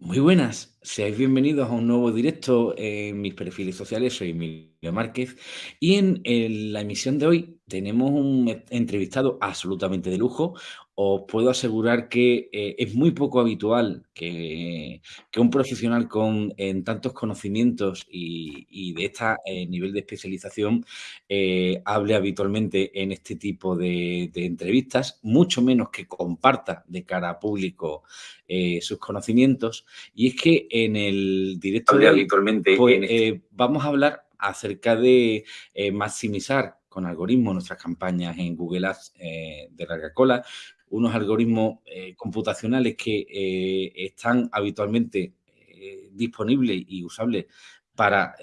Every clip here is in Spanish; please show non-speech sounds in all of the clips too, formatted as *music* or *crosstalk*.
Muy buenas, seáis bienvenidos a un nuevo directo en mis perfiles sociales. Soy Emilio Márquez y en, la emisión de hoy tenemos un entrevistado absolutamente de lujo. Os puedo asegurar que eh, es muy poco habitual que, un profesional con tantos conocimientos y, de este nivel de especialización eh, hable habitualmente en este tipo de, de entrevistas, mucho menos que comparta de cara a público sus conocimientos. Y es que en el directo de habitualmente pues, en este- eh, vamos a hablar acerca de eh, maximizar con algoritmos nuestras campañas en Google Ads eh, de larga cola, unos algoritmos computacionales que están habitualmente disponibles y usables para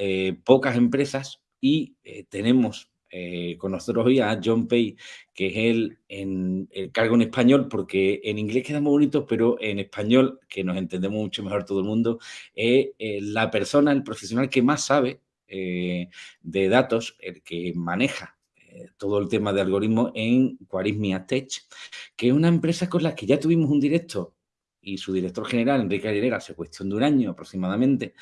pocas empresas y tenemos eh, con nosotros hoy a John Pay, que es el, en, el cargo en español, porque en inglés queda muy bonito, pero en español, que nos entendemos mucho mejor todo el mundo, es eh, la persona, el profesional que más sabe eh, de datos, el que maneja todo el tema de algoritmos en Quarismia Tech, que es una empresa con la que ya tuvimos un directo y su director general, Enrique Aguilera, hace cuestión de un año aproximadamente,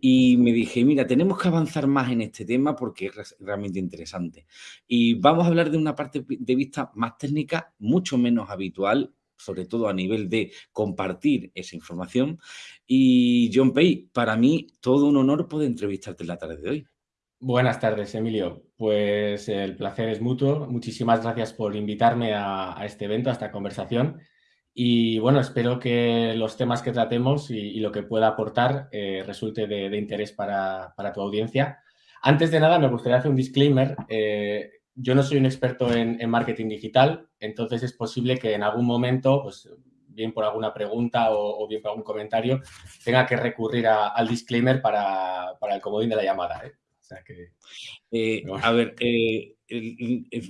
y me dije, mira, tenemos que avanzar más en este tema porque es realmente interesante. Y vamos a hablar de una parte de vista más técnica, mucho menos habitual, sobre todo a nivel de compartir esa información. Y John Pay, para mí todo un honor poder entrevistarte en la tarde de hoy. Buenas tardes, Emilio. Pues el placer es mutuo. Muchísimas gracias por invitarme a, a este evento, a esta conversación. Y bueno, espero que los temas que tratemos y, y lo que pueda aportar eh, resulte de, de interés para, para, tu audiencia. Antes de nada, me gustaría hacer un disclaimer. Eh, yo no soy un experto en, en, marketing digital, entonces es posible que en algún momento, pues bien por alguna pregunta o, o bien por algún comentario, tenga que recurrir a, al disclaimer para, para, el comodín de la llamada. ¿eh? O sea que... A ver,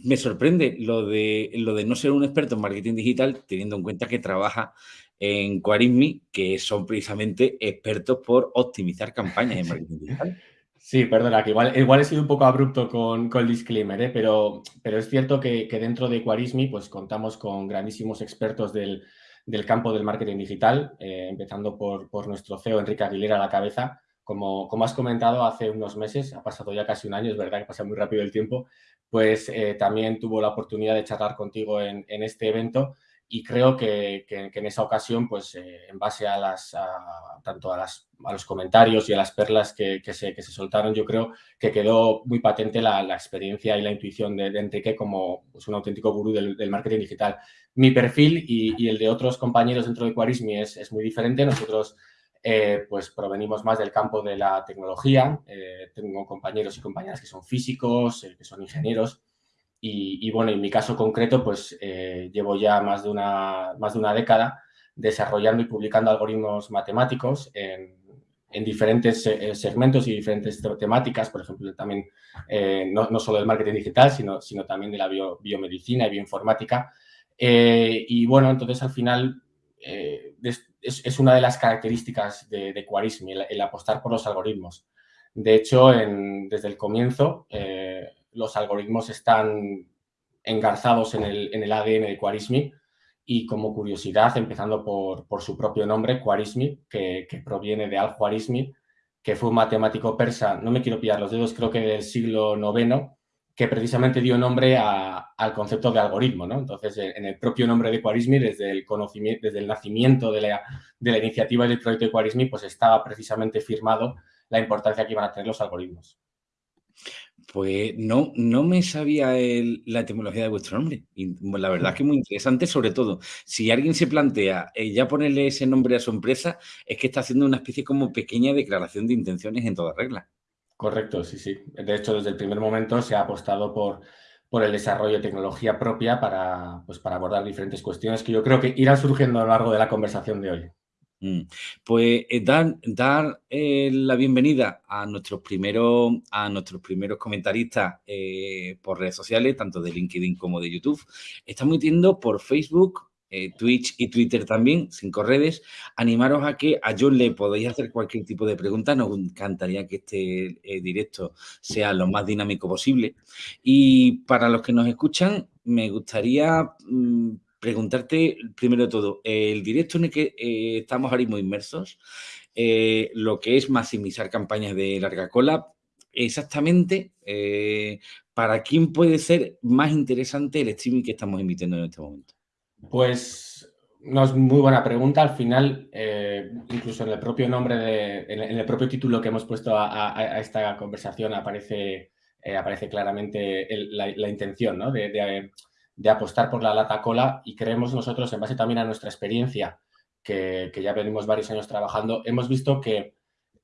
me sorprende lo de, lo de no ser un experto en marketing digital, teniendo en cuenta que trabaja en Quarismi, que son precisamente expertos por optimizar campañas en *laughs* marketing digital. Sí, perdona, que igual, igual he sido un poco abrupto con, con el disclaimer, ¿eh? pero, pero es cierto que, que, dentro de Quarismi pues, contamos con grandísimos expertos del, del campo del marketing digital, eh, empezando por, por, nuestro CEO Enrique Aguilera a la cabeza. Como, como, has comentado, hace unos meses, ha pasado ya casi un año, es verdad que pasa muy rápido el tiempo, pues eh, también tuvo la oportunidad de charlar contigo en, este evento y creo que, en esa ocasión, pues eh, en base a las, tanto a, los comentarios y a las perlas que, se, soltaron, yo creo que quedó muy patente la, experiencia y la intuición de, de Enrique como pues, un auténtico gurú del, marketing digital. Mi perfil y, y, el de otros compañeros dentro de Quarismi es, es muy diferente. Nosotros eh, pues provenimos más del campo de la tecnología. Eh, tengo compañeros y compañeras que son físicos, eh, que son ingenieros. Y, y, bueno, en mi caso concreto, pues llevo ya más de, una, más de una década desarrollando y publicando algoritmos matemáticos en, en diferentes segmentos y diferentes temáticas, por ejemplo, también no, no, solo del marketing digital, sino, sino también de la bio, biomedicina y bioinformática. Y bueno, entonces al final es, es, una de las características de, de el, apostar por los algoritmos. De hecho, desde el comienzo, eh, los algoritmos están engarzados en el, en el ADN de Quarismi y como curiosidad, empezando por, por su propio nombre, Quarismi, que, que proviene de Al-Khwarizmi, que fue un matemático persa, no me quiero pillar los dedos, creo que del siglo IX, que precisamente dio nombre al concepto de algoritmo. ¿no? Entonces, en el propio nombre de Quarismi, desde el, conocimiento, desde el nacimiento de la, iniciativa del proyecto de Quarismi, pues estaba precisamente firmado la importancia que iban a tener los algoritmos. Pues no, no me sabía el, la etimología de vuestro nombre. Y la verdad que es muy interesante, sobre todo, si alguien se plantea eh, ya ponerle ese nombre a su empresa, es que está haciendo una especie como pequeña declaración de intenciones en toda regla. Correcto, sí, sí. De hecho, desde el primer momento se ha apostado por, por el desarrollo de tecnología propia para, pues, para abordar diferentes cuestiones que yo creo que irán surgiendo a lo largo de la conversación de hoy. Mm. Pues eh, dar, dar eh, la bienvenida a nuestros primeros, a nuestros primeros comentaristas eh, por redes sociales, tanto de LinkedIn como de YouTube. Estamos metiendo por Facebook, eh, Twitch y Twitter también, cinco redes. Animaros a que a John le podáis hacer cualquier tipo de pregunta. Nos encantaría que este eh, directo sea lo más dinámico posible. Y para los que nos escuchan, me gustaría... Mmm, preguntarte primero de todo, el directo en el que eh, estamos ahora mismo inmersos, lo que es maximizar campañas de larga cola, exactamente para quién puede ser más interesante el streaming que estamos emitiendo en este momento. Pues no es muy buena pregunta. Al final, incluso en el propio nombre, de, en, el propio título que hemos puesto a, esta conversación aparece, aparece claramente la, intención ¿no? de, de apostar por la lata cola y creemos nosotros, en base también a nuestra experiencia, que, ya venimos varios años trabajando, hemos visto que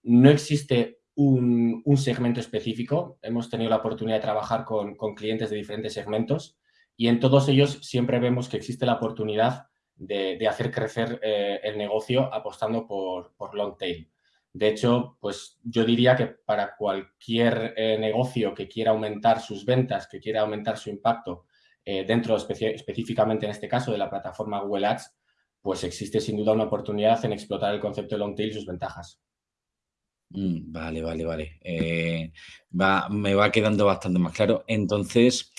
no existe un, segmento específico. Hemos tenido la oportunidad de trabajar con, clientes de diferentes segmentos y en todos ellos siempre vemos que existe la oportunidad de, hacer crecer eh, el negocio apostando por, por, long tail. De hecho, pues yo diría que para cualquier eh, negocio que quiera aumentar sus ventas, que quiera aumentar su impacto eh, dentro específicamente en este caso de la plataforma Google Ads, pues existe sin duda una oportunidad en explotar el concepto de long tail y sus ventajas. Mm, vale, vale, vale. Eh, me va quedando bastante más claro. Entonces,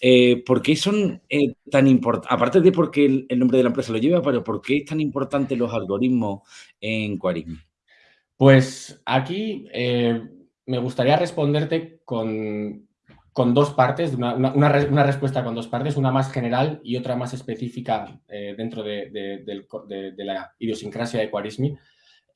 eh, ¿por qué son tan importantes? Aparte de porque el, el, nombre de la empresa lo lleva, pero ¿por qué es tan importante los algoritmos en Quarism? Pues aquí me gustaría responderte con, con dos partes, una, una, respuesta con dos partes, una más general y otra más específica eh, dentro de, la idiosincrasia de Quarismi.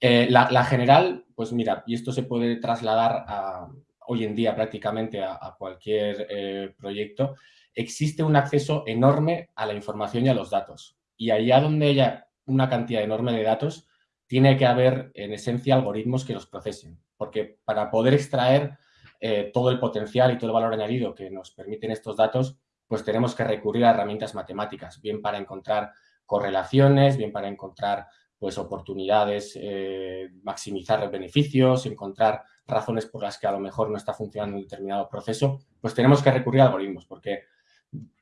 Eh, la, general, pues mira, y esto se puede trasladar a, hoy en día prácticamente a, cualquier eh, proyecto, existe un acceso enorme a la información y a los datos. Y allá donde haya una cantidad enorme de datos, tiene que haber en esencia algoritmos que los procesen, porque para poder extraer eh, todo el potencial y todo el valor añadido que nos permiten estos datos, pues tenemos que recurrir a herramientas matemáticas, bien para encontrar correlaciones, bien para encontrar pues, oportunidades, eh, maximizar beneficios, encontrar razones por las que a lo mejor no está funcionando un determinado proceso, pues tenemos que recurrir a algoritmos, porque,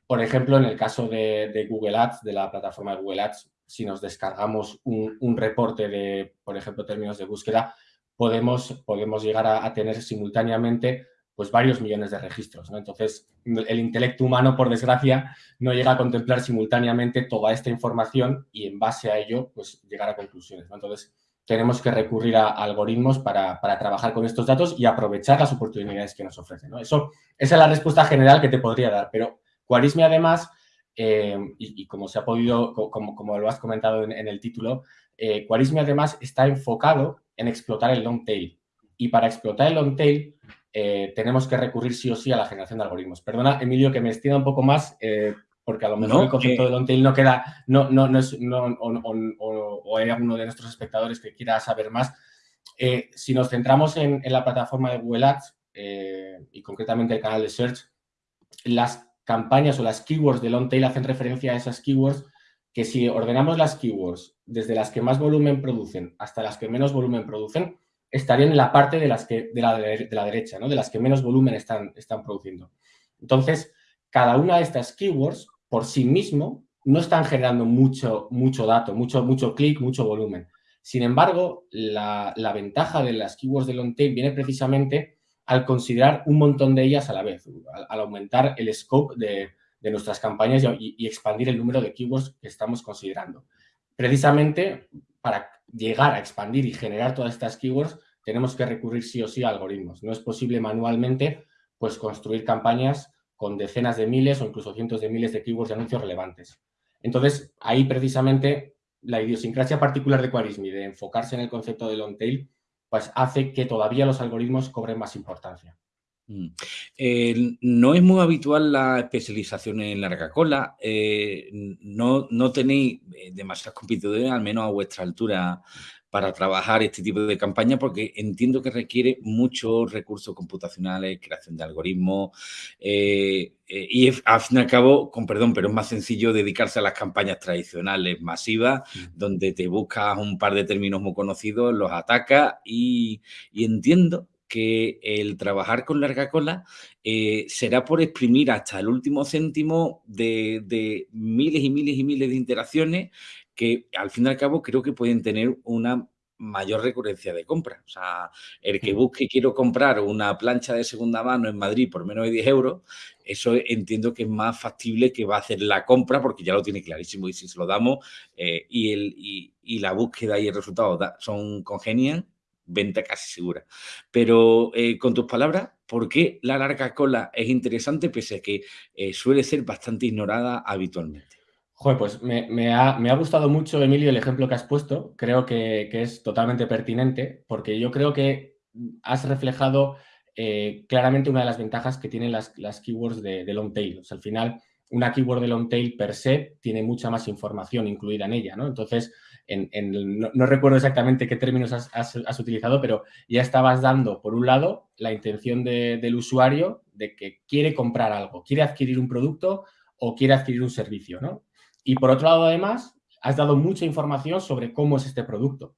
por ejemplo, en el caso de, Google Ads, de la plataforma de Google Ads, si nos descargamos un, un reporte de, por ejemplo, términos de búsqueda, podemos, podemos llegar a, tener simultáneamente pues varios millones de registros. Entonces, el intelecto humano, por desgracia, no llega a contemplar simultáneamente toda esta información y en base a ello, pues llegar a conclusiones. Entonces, tenemos que recurrir a, algoritmos para, trabajar con estos datos y aprovechar las oportunidades que nos ofrecen. Eso, esa es la respuesta general que te podría dar, pero Quarismi además, eh, y, como se ha podido, como, como lo has comentado en, el título, eh, además está enfocado en explotar el long tail. Y para explotar el long tail eh, tenemos que recurrir sí o sí a la generación de algoritmos. Perdona, Emilio, que me extienda un poco más, eh, porque a lo mejor el concepto de long tail no queda, no, no, no es, o, hay alguno de nuestros espectadores que quiera saber más. Eh, si nos centramos en, la plataforma de Google Ads y concretamente el canal de Search, las campañas o las keywords de long tail hacen referencia a esas keywords que si ordenamos las keywords desde las que más volumen producen hasta las que menos volumen producen, estarían en la parte de, las que, de, la, de la derecha, ¿no? de las que menos volumen están, están produciendo. Entonces, cada una de estas keywords por sí mismo no están generando mucho, mucho dato, mucho, mucho clic, mucho volumen. Sin embargo, la, ventaja de las keywords de long tail viene precisamente al considerar un montón de ellas a la vez, al aumentar el scope de, de nuestras campañas y, expandir el número de keywords que estamos considerando. Precisamente para llegar a expandir y generar todas estas keywords, tenemos que recurrir sí o sí a algoritmos. No es posible manualmente pues, construir campañas con decenas de miles o incluso cientos de miles de keywords de anuncios relevantes. Entonces, ahí precisamente la idiosincrasia particular de Quarismi de enfocarse en el concepto de long tail, pues hace que todavía los algoritmos cobren más importancia. Mm. Eh, no es muy habitual la especialización en larga cola. Eh, no, no tenéis eh, demasiados competidores, al menos a vuestra altura, para trabajar este tipo de campaña, porque entiendo que requiere muchos recursos computacionales, creación de algoritmos, y al fin y al cabo, con perdón, pero es más sencillo dedicarse a las campañas tradicionales masivas, mm. donde te buscas un par de términos muy conocidos, los atacas y, y entiendo que el trabajar con larga cola eh, será por exprimir hasta el último céntimo de, miles y miles y miles de interacciones que al fin y al cabo creo que pueden tener una mayor recurrencia de compra. O sea, el que busque quiero comprar una plancha de segunda mano en Madrid por menos de 10 euros, eso entiendo que es más factible que va a hacer la compra porque ya lo tiene clarísimo y si se lo damos eh, y, el, y, la búsqueda y el resultado son congenian, venta casi segura. Pero eh, con tus palabras, ¿por qué la larga cola es interesante pese a que eh, suele ser bastante ignorada habitualmente? Joder, pues me, ha, gustado mucho, Emilio, el ejemplo que has puesto. Creo que, es totalmente pertinente porque yo creo que has reflejado eh, claramente una de las ventajas que tienen las, keywords de, long tail. al final, una keyword de long tail per se tiene mucha más información incluida en ella, ¿no? Entonces, no, recuerdo exactamente qué términos has, utilizado, pero ya estabas dando, por un lado, la intención del usuario de que quiere comprar algo, quiere adquirir un producto o quiere adquirir un servicio, ¿no? Y por otro lado, además, has dado mucha información sobre cómo es este producto.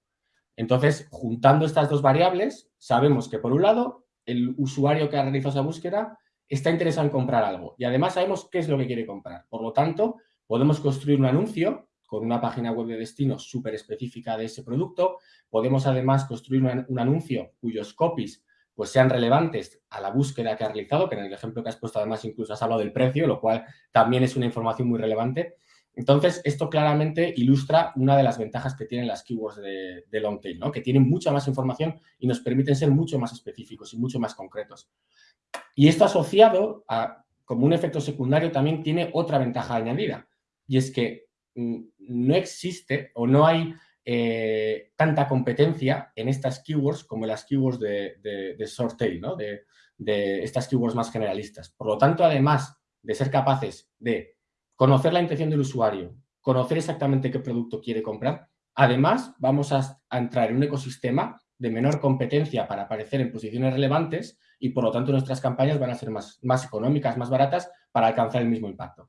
Entonces, juntando estas dos variables, sabemos que por un lado, el usuario que ha realizado esa búsqueda está interesado en comprar algo y además sabemos qué es lo que quiere comprar. Por lo tanto, podemos construir un anuncio con una página web de destino súper específica de ese producto. Podemos además construir un, anuncio cuyos copies pues sean relevantes a la búsqueda que ha realizado, que en el ejemplo que has puesto además incluso has hablado del precio, lo cual también es una información muy relevante. Entonces, esto claramente ilustra una de las ventajas que tienen las keywords de, long tail, ¿no? que tienen mucha más información y nos permiten ser mucho más específicos y mucho más concretos. Y esto asociado a, como un efecto secundario, también tiene otra ventaja añadida, y es que mm, no existe o no hay eh, tanta competencia en estas keywords como en las keywords de, de, short tail, ¿no? de estas keywords más generalistas. Por lo tanto, además de ser capaces de conocer la intención del usuario, conocer exactamente qué producto quiere comprar. Además, vamos a, entrar en un ecosistema de menor competencia para aparecer en posiciones relevantes y, por lo tanto, nuestras campañas van a ser más, económicas, más baratas para alcanzar el mismo impacto.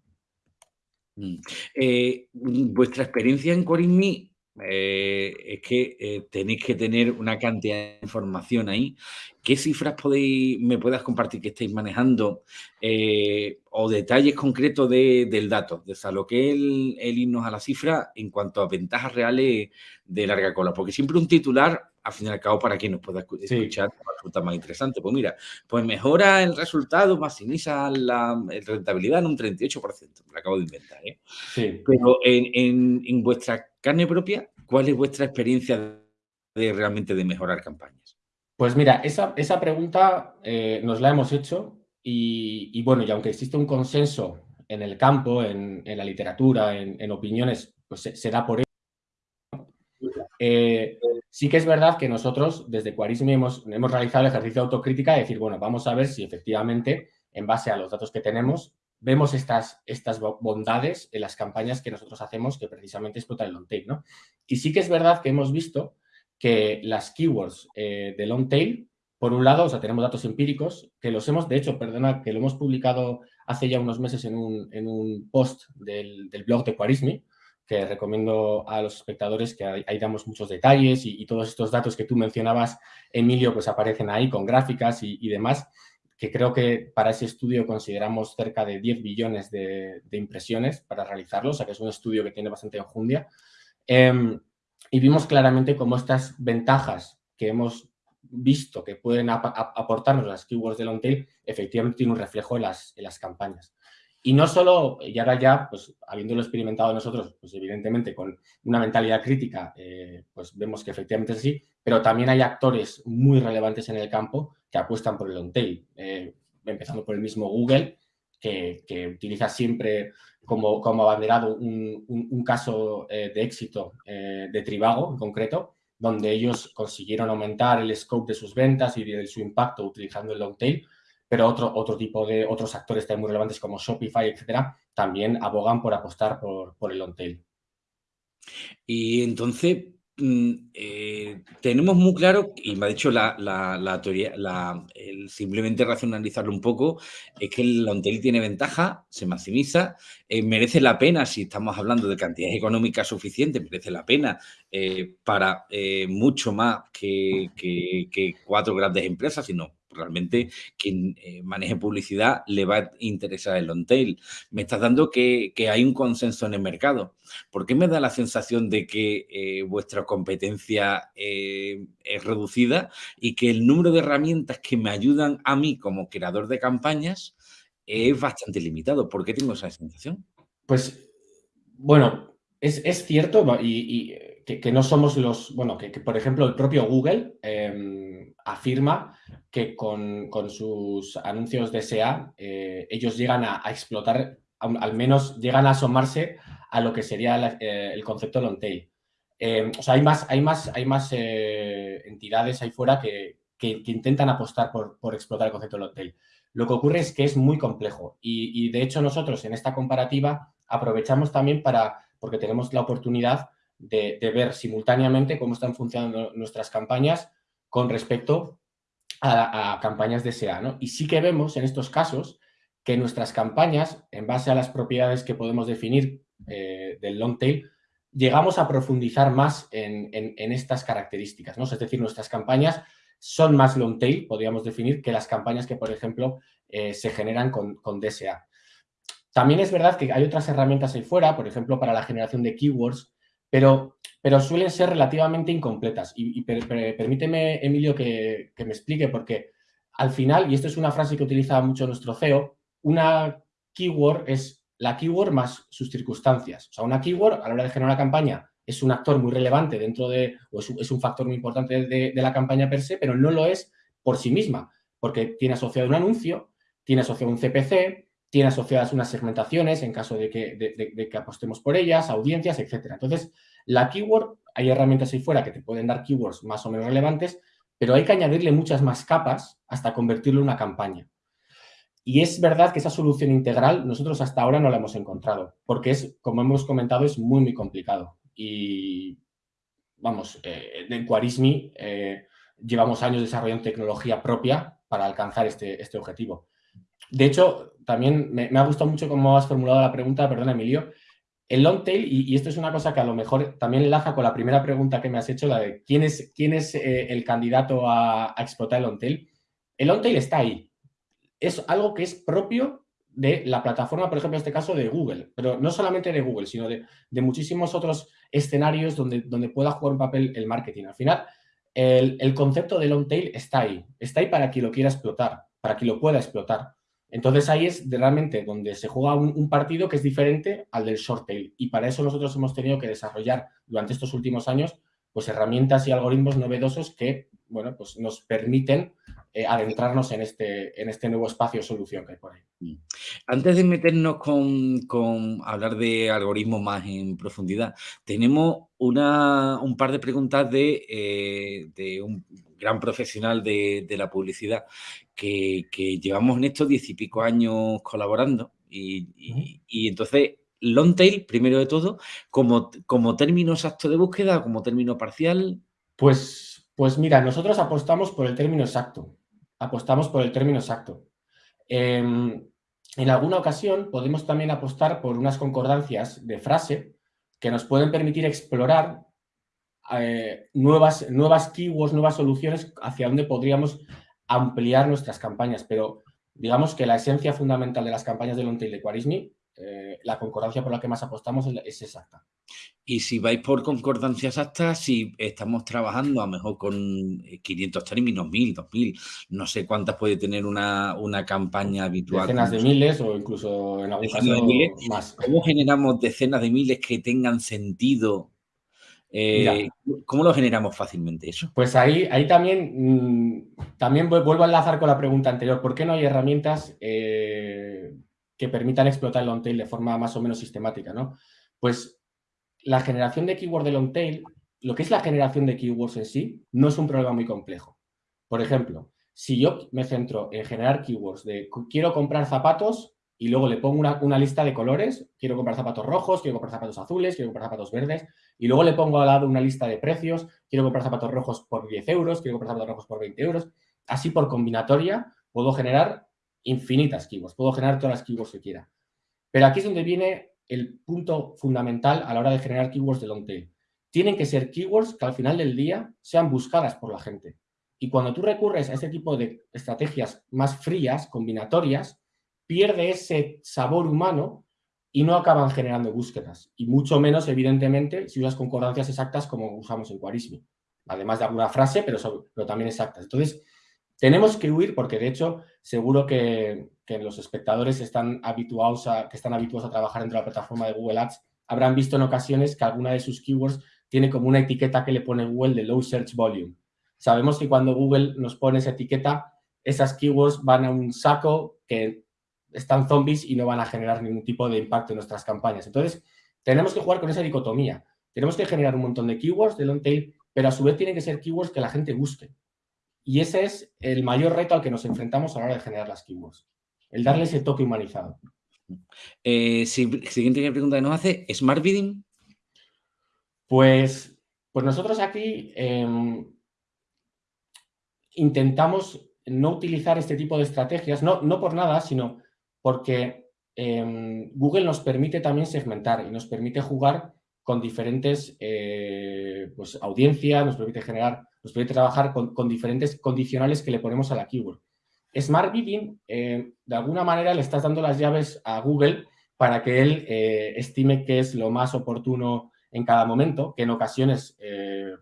Mm. Eh, vuestra experiencia en Corinmi eh, es que eh, tenéis que tener una cantidad de información ahí. ¿Qué cifras podéis, me puedas compartir que estáis manejando eh, o detalles concretos del dato, de lo que es el, irnos a la cifra en cuanto a ventajas reales de larga cola? Porque siempre un titular, al fin y al cabo, para quien nos pueda escuchar, resulta más interesante. Pues mira, pues mejora el resultado, maximiza la rentabilidad en un 38%, me lo acabo de inventar. Pero en, en vuestra carne propia, ¿cuál es vuestra experiencia de realmente de mejorar campañas? Pues mira, esa, pregunta eh, nos la hemos hecho y, bueno, y aunque existe un consenso en el campo, en, la literatura, en, opiniones, pues se, da por ello. Eh, sí que es verdad que nosotros desde Quarismi hemos, hemos realizado el ejercicio de autocrítica de decir, bueno, vamos a ver si efectivamente, en base a los datos que tenemos, vemos estas, estas bondades en las campañas que nosotros hacemos que precisamente explotan el long tail, ¿no? Y sí que es verdad que hemos visto que las keywords eh, de long tail, por un lado, o sea, tenemos datos empíricos que los hemos, de hecho, perdona, que lo hemos publicado hace ya unos meses en un, post del, blog de Quarismi, que recomiendo a los espectadores que ahí, damos muchos detalles y, todos estos datos que tú mencionabas, Emilio, pues aparecen ahí con gráficas y demás que creo que para ese estudio consideramos cerca de 10 billones de, impresiones para realizarlo, o sea que es un estudio que tiene bastante enjundia. Em, y vimos claramente cómo estas ventajas que hemos visto que pueden aportarnos las keywords de long tail, efectivamente tienen un reflejo en las campañas. Y no solo, y ahora ya, pues habiéndolo experimentado nosotros, pues evidentemente con una mentalidad crítica, eh, pues vemos que efectivamente es así, pero también hay actores muy relevantes en el campo que apuestan por el long tail, eh, empezando por el mismo Google, que, utiliza siempre como, como abanderado un, caso eh, de éxito de Trivago en concreto, donde ellos consiguieron aumentar el scope de sus ventas y de su impacto utilizando el long tail, pero otro, otro tipo de otros actores también muy relevantes como Shopify, etcétera, también abogan por apostar por, por el long tail. Y entonces, mm, eh, tenemos muy claro, y me ha dicho la, teoría, el simplemente racionalizarlo un poco, es que el long tail tiene ventaja, se maximiza, eh, merece la pena, si estamos hablando de cantidades económicas suficientes, merece la pena eh, para mucho más que, que, cuatro grandes empresas, sino realmente quien eh, maneje publicidad le va a interesar el long tail. Me estás dando que, hay un consenso en el mercado. ¿Por qué me da la sensación de que eh, vuestra competencia eh, es reducida y que el número de herramientas que me ayudan a mí como creador de campañas es bastante limitado? ¿Por qué tengo esa sensación? Pues, bueno, es, cierto y, que, no somos los, bueno, que, por ejemplo el propio Google em, afirma que con, sus anuncios de SEA eh, ellos llegan a, explotar, al menos llegan a asomarse a lo que sería eh, el concepto long tail. Em, o sea, hay más, hay más, hay más eh, entidades ahí fuera que, intentan apostar por, explotar el concepto long tail. Lo que ocurre es que es muy complejo y, y de hecho nosotros en esta comparativa aprovechamos también para, porque tenemos la oportunidad de, ver simultáneamente cómo están funcionando nuestras campañas con respecto a, campañas de SEA. ¿no? Y sí que vemos en estos casos que nuestras campañas, en base a las propiedades que podemos definir eh, del long tail, llegamos a profundizar más en, estas características. ¿no? Es decir, nuestras campañas son más long tail, podríamos definir, que las campañas que, por ejemplo, eh, se generan con, con DSA. También es verdad que hay otras herramientas ahí fuera, por ejemplo, para la generación de keywords, pero, pero suelen ser relativamente incompletas. Y, permíteme, Emilio, que, me explique, porque al final, y esto es una frase que utiliza mucho nuestro CEO, una keyword es la keyword más sus circunstancias. O sea, una keyword a la hora de generar una campaña es un actor muy relevante dentro de, o es, un factor muy importante de, la campaña per se, pero no lo es por sí misma, porque tiene asociado un anuncio, tiene asociado un CPC, tiene asociadas unas segmentaciones en caso de que, de, que apostemos por ellas, audiencias, etcétera. Entonces, la keyword, hay herramientas ahí fuera que te pueden dar keywords más o menos relevantes, pero hay que añadirle muchas más capas hasta convertirlo en una campaña. Y es verdad que esa solución integral nosotros hasta ahora no la hemos encontrado, porque es, como hemos comentado, es muy, muy complicado. Y, vamos, eh, en Quarismi eh, llevamos años desarrollando tecnología propia para alcanzar este, este objetivo. De hecho, también me, ha gustado mucho cómo has formulado la pregunta, perdona Emilio. El long tail, y, esto es una cosa que a lo mejor también enlaza con la primera pregunta que me has hecho, la de quién es, quién es eh, el candidato a, explotar el long tail. El long tail está ahí. Es algo que es propio de la plataforma, por ejemplo, en este caso de Google, pero no solamente de Google, sino de, muchísimos otros escenarios donde, donde pueda jugar un papel el marketing. Al final, el, el concepto de long tail está ahí. Está ahí para quien lo quiera explotar, para quien lo pueda explotar. Entonces ahí es realmente donde se juega un, partido que es diferente al del short tail y para eso nosotros hemos tenido que desarrollar durante estos últimos años pues herramientas y algoritmos novedosos que bueno, pues nos permiten eh, adentrarnos en este, en este nuevo espacio solución que hay por ahí. Mm. Antes de meternos con, hablar de algoritmos más en profundidad, tenemos una, un par de preguntas de, eh, de un gran profesional de, la publicidad que, llevamos en estos diez y pico años colaborando y, entonces long tail, primero de todo, como, como término exacto de búsqueda, como término parcial. Pues, pues mira, nosotros apostamos por el término exacto. Apostamos por el término exacto. Em, en alguna ocasión podemos también apostar por unas concordancias de frase que nos pueden permitir explorar eh, nuevas, nuevas keywords, nuevas soluciones hacia donde podríamos ampliar nuestras campañas. Pero digamos que la esencia fundamental de las campañas de Lontail de Quarismi, eh, la concordancia por la que más apostamos es, exacta. Y si vais por concordancia exacta, si estamos trabajando a lo mejor con 500 términos, 1000, 2000, no sé cuántas puede tener una, campaña habitual. Decenas de miles o incluso en algún caso más. ¿Cómo generamos decenas de miles que tengan sentido eh, ¿Cómo lo generamos fácilmente eso? Pues ahí, ahí también, mm, también vuelvo a enlazar con la pregunta anterior. ¿Por qué no hay herramientas eh, que permitan explotar el long tail de forma más o menos sistemática? ¿no? Pues la generación de keyword de long tail, lo que es la generación de keywords en sí, no es un problema muy complejo. Por ejemplo, si yo me centro en generar keywords de quiero comprar zapatos, y luego le pongo una, lista de colores, quiero comprar zapatos rojos, quiero comprar zapatos azules, quiero comprar zapatos verdes, y luego le pongo al lado una lista de precios, quiero comprar zapatos rojos por 10 euros, quiero comprar zapatos rojos por 20 euros. Así por combinatoria puedo generar infinitas keywords, puedo generar todas las keywords que quiera. Pero aquí es donde viene el punto fundamental a la hora de generar keywords de long. Tienen que ser keywords que al final del día sean buscadas por la gente Y cuando tú recurres a este tipo de estrategias más frías, combinatorias, pierde ese sabor humano y no acaban generando búsquedas. Y mucho menos, evidentemente, si usas concordancias exactas como usamos en Quarismi. Además de alguna frase, pero, pero también exactas. Entonces, tenemos que huir porque, de hecho, seguro que, los espectadores están habituados a, que están habituados a trabajar dentro de la plataforma de Google Ads habrán visto en ocasiones que alguna de sus keywords tiene como una etiqueta que le pone Google de Low Search Volume. Sabemos que cuando Google nos pone esa etiqueta, esas keywords van a un saco que están zombies y no van a generar ningún tipo de impacto en nuestras campañas. Entonces, tenemos que jugar con esa dicotomía. Tenemos que generar un montón de keywords de long tail, pero a su vez tienen que ser keywords que la gente busque. Y ese es el mayor reto al que nos enfrentamos a la hora de generar las keywords. El darle ese toque humanizado. Eh, siguiente pregunta que nos hace, ¿Smart Bidding? Pues, pues nosotros aquí em, intentamos no utilizar este tipo de estrategias, no, no por nada, sino porque em, Google nos permite también segmentar y nos permite jugar con diferentes eh, pues, audiencias, nos permite generar, nos permite trabajar con, diferentes condicionales que le ponemos a la keyword. Smart Bidding, eh, de alguna manera le estás dando las llaves a Google para que él eh, estime qué es lo más oportuno en cada momento, que en ocasiones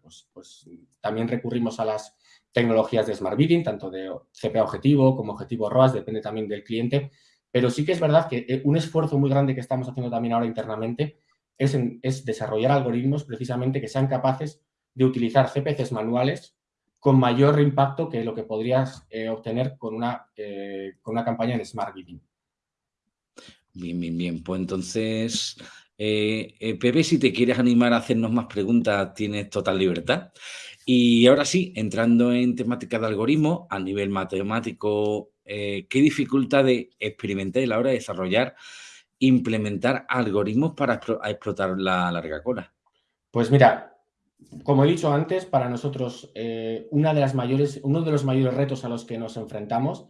pues, pues, también recurrimos a las tecnologías de Smart Bidding, tanto de CPA objetivo como objetivo ROAS, depende también del cliente, pero sí que es verdad que eh, un esfuerzo muy grande que estamos haciendo también ahora internamente es, desarrollar algoritmos precisamente que sean capaces de utilizar CPCs manuales con mayor impacto que lo que podrías eh, obtener con una, eh, campaña en Smart Bidding. Bien, bien, bien. Pues entonces, Pepe, si te quieres animar a hacernos más preguntas, tienes total libertad. Y ahora sí, entrando en temática de algoritmo, a nivel matemático, eh, ¿qué dificultades experimenté a la hora de desarrollar, implementar algoritmos para explotar la larga cola? Pues mira, como he dicho antes, para nosotros eh, una de las mayores, uno de los mayores retos a los que nos enfrentamos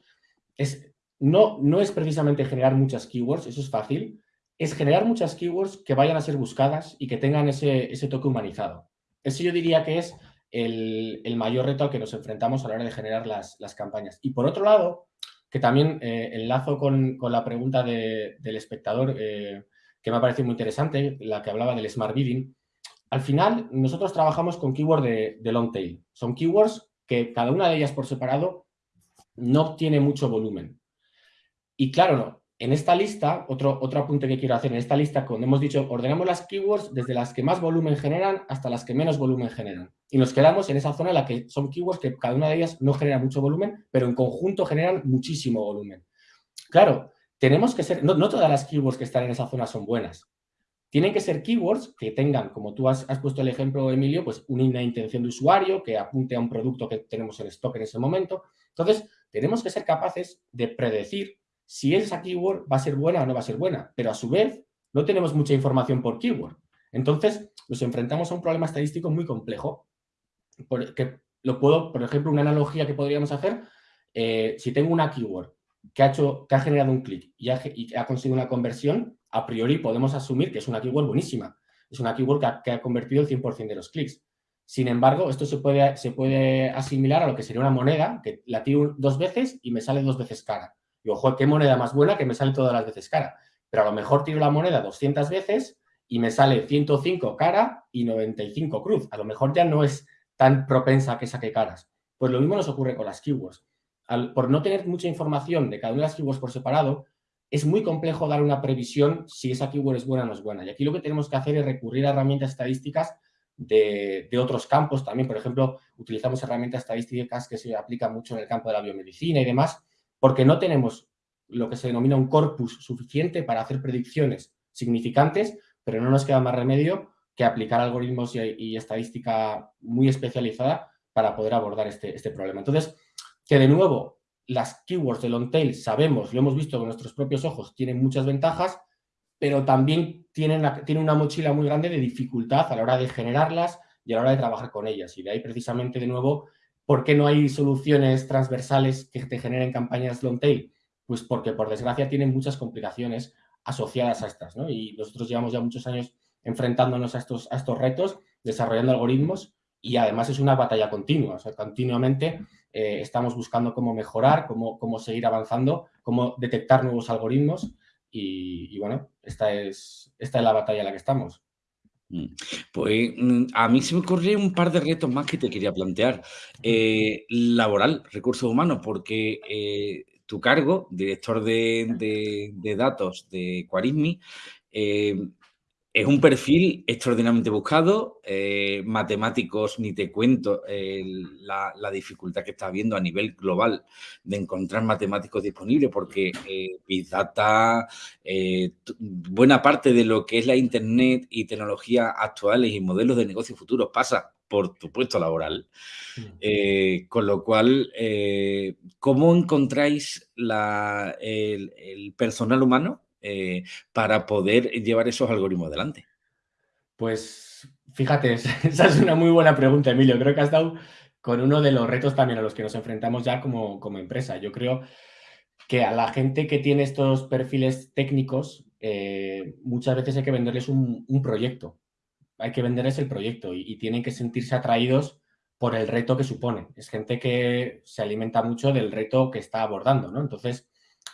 es no, no es precisamente generar muchas keywords, eso es fácil, es generar muchas keywords que vayan a ser buscadas y que tengan ese, ese toque humanizado. Eso yo diría que es el, mayor reto al que nos enfrentamos a la hora de generar las, campañas. Y por otro lado, que también eh, enlazo con, la pregunta del espectador, eh, que me ha parecido muy interesante, la que hablaba del Smart Bidding. Al final, nosotros trabajamos con keywords de, de long tail. Son keywords que cada una de ellas por separado no tiene mucho volumen. Y claro, no, en esta lista, otro, otro apunte que quiero hacer, en esta lista, como hemos dicho, ordenamos las keywords desde las que más volumen generan hasta las que menos volumen generan. Y nos quedamos en esa zona en la que son keywords que cada una de ellas no genera mucho volumen, pero en conjunto generan muchísimo volumen. Claro, tenemos que ser, no, todas las keywords que están en esa zona son buenas. Tienen que ser keywords que tengan, como tú has, has puesto el ejemplo, Emilio, pues una intención de usuario que apunte a un producto que tenemos en stock en ese momento. Entonces, tenemos que ser capaces de predecir si esa keyword va a ser buena o no va a ser buena, pero a su vez no tenemos mucha información por keyword. Entonces, nos enfrentamos a un problema estadístico muy complejo. Lo puedo, por ejemplo, una analogía que podríamos hacer, eh, si tengo una keyword que ha, ha generado un clic y, ha, conseguido una conversión, a priori podemos asumir que es una keyword buenísima. Es una keyword que ha, convertido el 100% de los clics. Sin embargo, esto se puede, se puede asimilar a lo que sería una moneda que la tiro dos veces y me sale dos veces cara. Y ojo, ¿qué moneda más buena que me sale todas las veces cara? Pero a lo mejor tiro la moneda 200 veces y me sale 105 cara y 95 cruz. A lo mejor ya no es tan propensa a que saque caras. Pues lo mismo nos ocurre con las keywords. por no tener mucha información de cada una de las keywords por separado, es muy complejo dar una previsión si esa keyword es buena o no es buena. Y aquí lo que tenemos que hacer es recurrir a herramientas estadísticas de, de, otros campos también. Por ejemplo, utilizamos herramientas estadísticas que se aplican mucho en el campo de la biomedicina y demás, porque no tenemos lo que se denomina un corpus suficiente para hacer predicciones significantes, pero no nos queda más remedio que aplicar algoritmos y, estadística muy especializada para poder abordar este, este, problema. Entonces, que de nuevo, las keywords de long tail sabemos, lo hemos visto con nuestros propios ojos, tienen muchas ventajas, pero también tienen, tienen una mochila muy grande de dificultad a la hora de generarlas y a la hora de trabajar con ellas. Y de ahí precisamente, de nuevo, ¿Por qué no hay soluciones transversales que te generen campañas long tail? Pues porque, por desgracia, tienen muchas complicaciones asociadas a estas, ¿no? Y nosotros llevamos ya muchos años enfrentándonos a estos, a estos retos, desarrollando algoritmos y además es una batalla continua, o sea, continuamente eh, estamos buscando cómo mejorar, cómo, cómo seguir avanzando, cómo detectar nuevos algoritmos y, bueno, esta es, esta es la batalla en la que estamos. Mm. Pues mm, a mí se me ocurre un par de retos más que te quería plantear. Eh, laboral, recursos humanos, porque eh, tu cargo, director de, datos de Quarismi, es un perfil extraordinariamente buscado. Eh, matemáticos, ni te cuento la, dificultad que está habiendo a nivel global de encontrar matemáticos disponibles, porque eh, Big Data, eh, buena parte de lo que es la Internet y tecnologías actuales y modelos de negocio futuros pasa por tu puesto laboral. Mm. con lo cual, ¿cómo encontráis el personal humano eh, para poder llevar esos algoritmos adelante? Pues fíjate, *laughs* esa es una muy buena pregunta, Emilio. Creo que has dado con uno de los retos también a los que nos enfrentamos ya como, como empresa. Yo creo que a la gente que tiene estos perfiles técnicos, eh, muchas veces hay que venderles un, proyecto. Hay que venderles el proyecto y, tienen que sentirse atraídos por el reto que supone. Es gente que se alimenta mucho del reto que está abordando, ¿no? Entonces,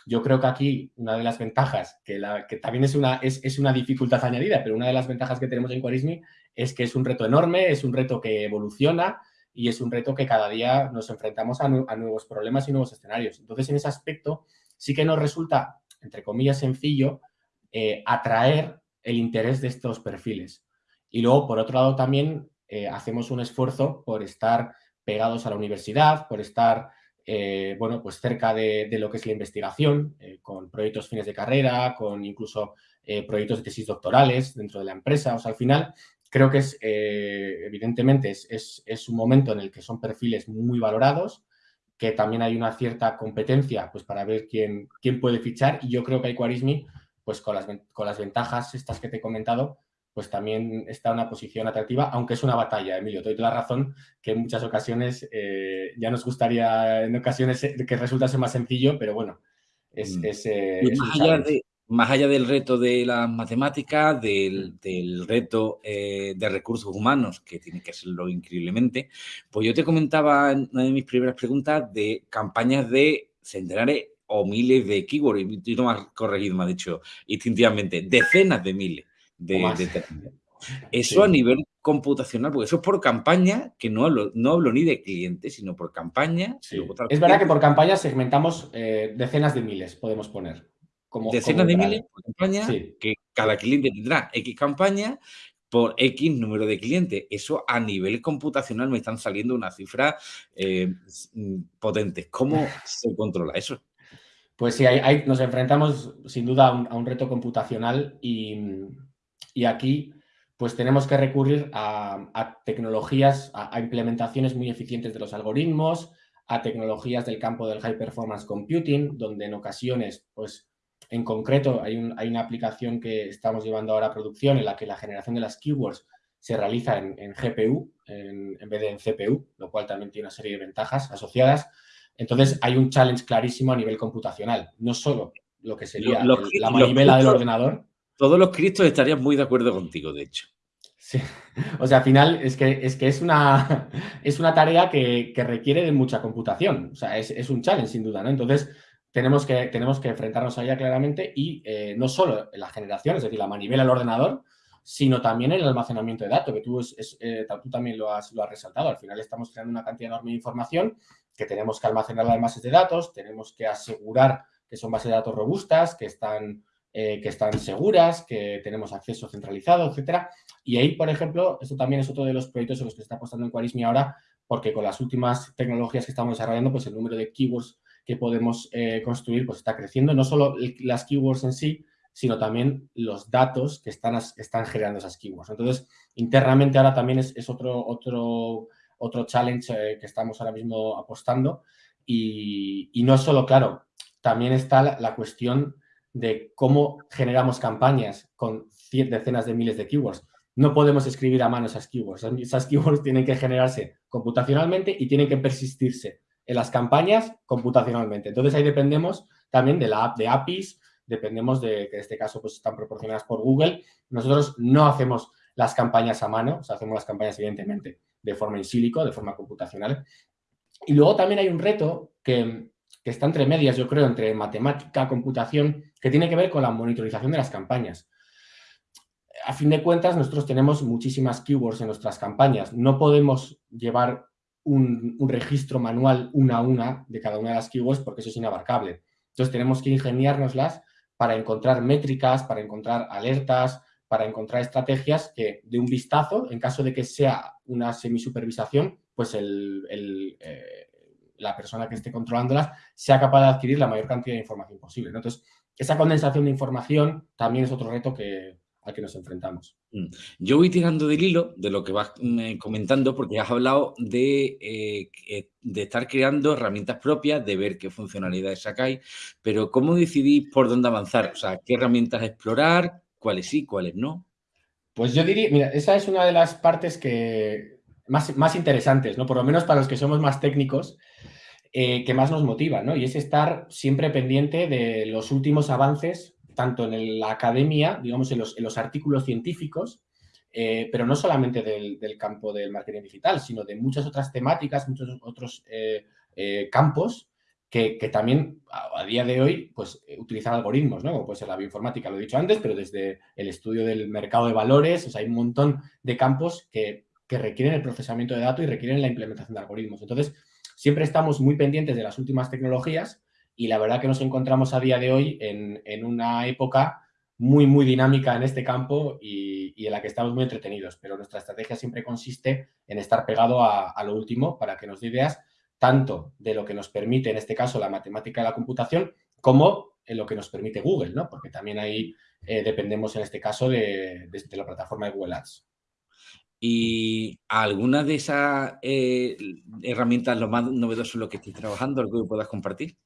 yo creo que aquí una de las ventajas, que, también es una, es, una dificultad añadida, pero una de las ventajas que tenemos en Quarismi es que es un reto enorme, es un reto que evoluciona y es un reto que cada día nos enfrentamos a, nuevos problemas y nuevos escenarios. Entonces, en ese aspecto, sí que nos resulta, entre comillas, sencillo eh, atraer el interés de estos perfiles. Y luego, por otro lado, también eh, hacemos un esfuerzo por estar pegados a la universidad, por estar eh, bueno, pues cerca de, lo que es la investigación, eh, con proyectos fines de carrera, con incluso eh, proyectos de tesis doctorales dentro de la empresa. O sea, al final creo que es, evidentemente, es, un momento en el que son perfiles muy valorados, que también hay una cierta competencia pues, para ver quién, quién puede fichar y yo creo que hay Quarismi, pues con las, con las ventajas estas que te he comentado, pues también está en una posición atractiva, aunque es una batalla, Emilio. Te doy la razón que en muchas ocasiones eh, ya nos gustaría, en ocasiones, eh, que resultase más sencillo, pero bueno, es, mm. eh, más, allá del reto de las matemáticas, del, mm. reto de recursos humanos, que tiene que serlo increíblemente, pues yo te comentaba en una de mis primeras preguntas de campañas de centenares o miles de keywords, y tú no me has corregido, me has dicho instintivamente, decenas de miles de, Eso a nivel computacional, porque eso es por campaña, que no hablo, no hablo ni de clientes, sino por campaña. Es verdad que por campaña segmentamos eh, decenas de miles, podemos poner. Como, decenas de miles por campaña, que cada cliente tendrá X campaña por X número de clientes. Eso a nivel computacional me están saliendo unas cifras eh, potentes. ¿Cómo *laughs* se controla eso? Pues sí, nos enfrentamos sin duda a un reto computacional y, y aquí pues tenemos que recurrir a, tecnologías, a, implementaciones muy eficientes de los algoritmos, a tecnologías del campo del High Performance Computing, donde en ocasiones, pues en concreto hay, una aplicación que estamos llevando ahora a producción en la que la generación de las keywords se realiza en, GPU en, vez de en CPU, lo cual también tiene una serie de ventajas asociadas. Entonces hay un challenge clarísimo a nivel computacional, no solo lo que sería la manivela del ordenador, todos los cristos estarían muy de acuerdo contigo, de hecho. Sí, o sea, al final es que es, que es, una, es una tarea que, requiere de mucha computación, o sea, es, un challenge sin duda, ¿no? Entonces, tenemos que, tenemos que enfrentarnos a ella claramente y eh, no solo en la generación, es decir, la manivela del ordenador, sino también el almacenamiento de datos, que tú, eh, tú también lo has, lo has resaltado. Al final estamos creando una cantidad enorme de información que tenemos que almacenar en bases de datos, tenemos que asegurar que son bases de datos robustas, que están eh, que están seguras, que tenemos acceso centralizado, etcétera. Y ahí, por ejemplo, esto también es otro de los proyectos en los que se está apostando en Quarismi ahora, porque con las últimas tecnologías que estamos desarrollando, pues el número de keywords que podemos eh, construir pues está creciendo, no solo las keywords en sí, sino también los datos que están, están generando esas keywords. Entonces, internamente ahora también es, otro, otro, otro challenge eh, que estamos ahora mismo apostando. Y, y, no es solo, claro, también está la cuestión de cómo generamos campañas con decenas de miles de keywords. No podemos escribir a mano esas keywords. Esas keywords tienen que generarse computacionalmente y tienen que persistirse en las campañas computacionalmente. Entonces ahí dependemos también de la app de APIs, dependemos de que en este caso pues están proporcionadas por Google. Nosotros no hacemos las campañas a mano, o hacemos las campañas evidentemente de forma in silico, de forma computacional. Y luego también hay un reto que, que está entre medias, yo creo, entre matemática, computación, que tiene que ver con la monitorización de las campañas. A fin de cuentas, nosotros tenemos muchísimas keywords en nuestras campañas. No podemos llevar un, registro manual una a una de cada una de las keywords porque eso es inabarcable. Entonces, tenemos que ingeniárnoslas para encontrar métricas, para encontrar alertas, para encontrar estrategias que de un vistazo, en caso de que sea una semisupervisación, pues eh, la persona que esté controlándolas sea capaz de adquirir la mayor cantidad de información posible. Entonces, esa condensación de información también es otro reto que, al que nos enfrentamos. Mm. Yo voy tirando del hilo de lo que vas mm, comentando porque has hablado de, eh, de estar creando herramientas propias, de ver qué funcionalidades sacáis, pero ¿cómo decidís por dónde avanzar? O sea, ¿qué herramientas explorar? ¿Cuáles sí, cuáles no? Pues yo diría, mira, esa es una de las partes que más, más interesantes, ¿no? Por lo menos para los que somos más técnicos, eh, que más nos motiva, ¿no? Y es estar siempre pendiente de los últimos avances, tanto en la academia, digamos, en los, en los artículos científicos, eh, pero no solamente del, del, campo del marketing digital, sino de muchas otras temáticas, muchos otros eh, eh campos que, que, también a, día de hoy pues, utilizan algoritmos, ¿no? Como puede ser la bioinformática, lo he dicho antes, pero desde el estudio del mercado de valores, o sea, hay un montón de campos que, que requieren el procesamiento de datos y requieren la implementación de algoritmos. Entonces, siempre estamos muy pendientes de las últimas tecnologías y la verdad que nos encontramos a día de hoy en, en una época muy, muy dinámica en este campo y, en la que estamos muy entretenidos, pero nuestra estrategia siempre consiste en estar pegado a, a, lo último para que nos dé ideas tanto de lo que nos permite, en este caso, la matemática y la computación, como en lo que nos permite Google, ¿no? Porque también ahí eh, dependemos, en este caso, de, de, de la plataforma de Google Ads. ¿Y alguna de esas eh, herramientas, lo más novedoso en lo que estés trabajando, algo que puedas compartir?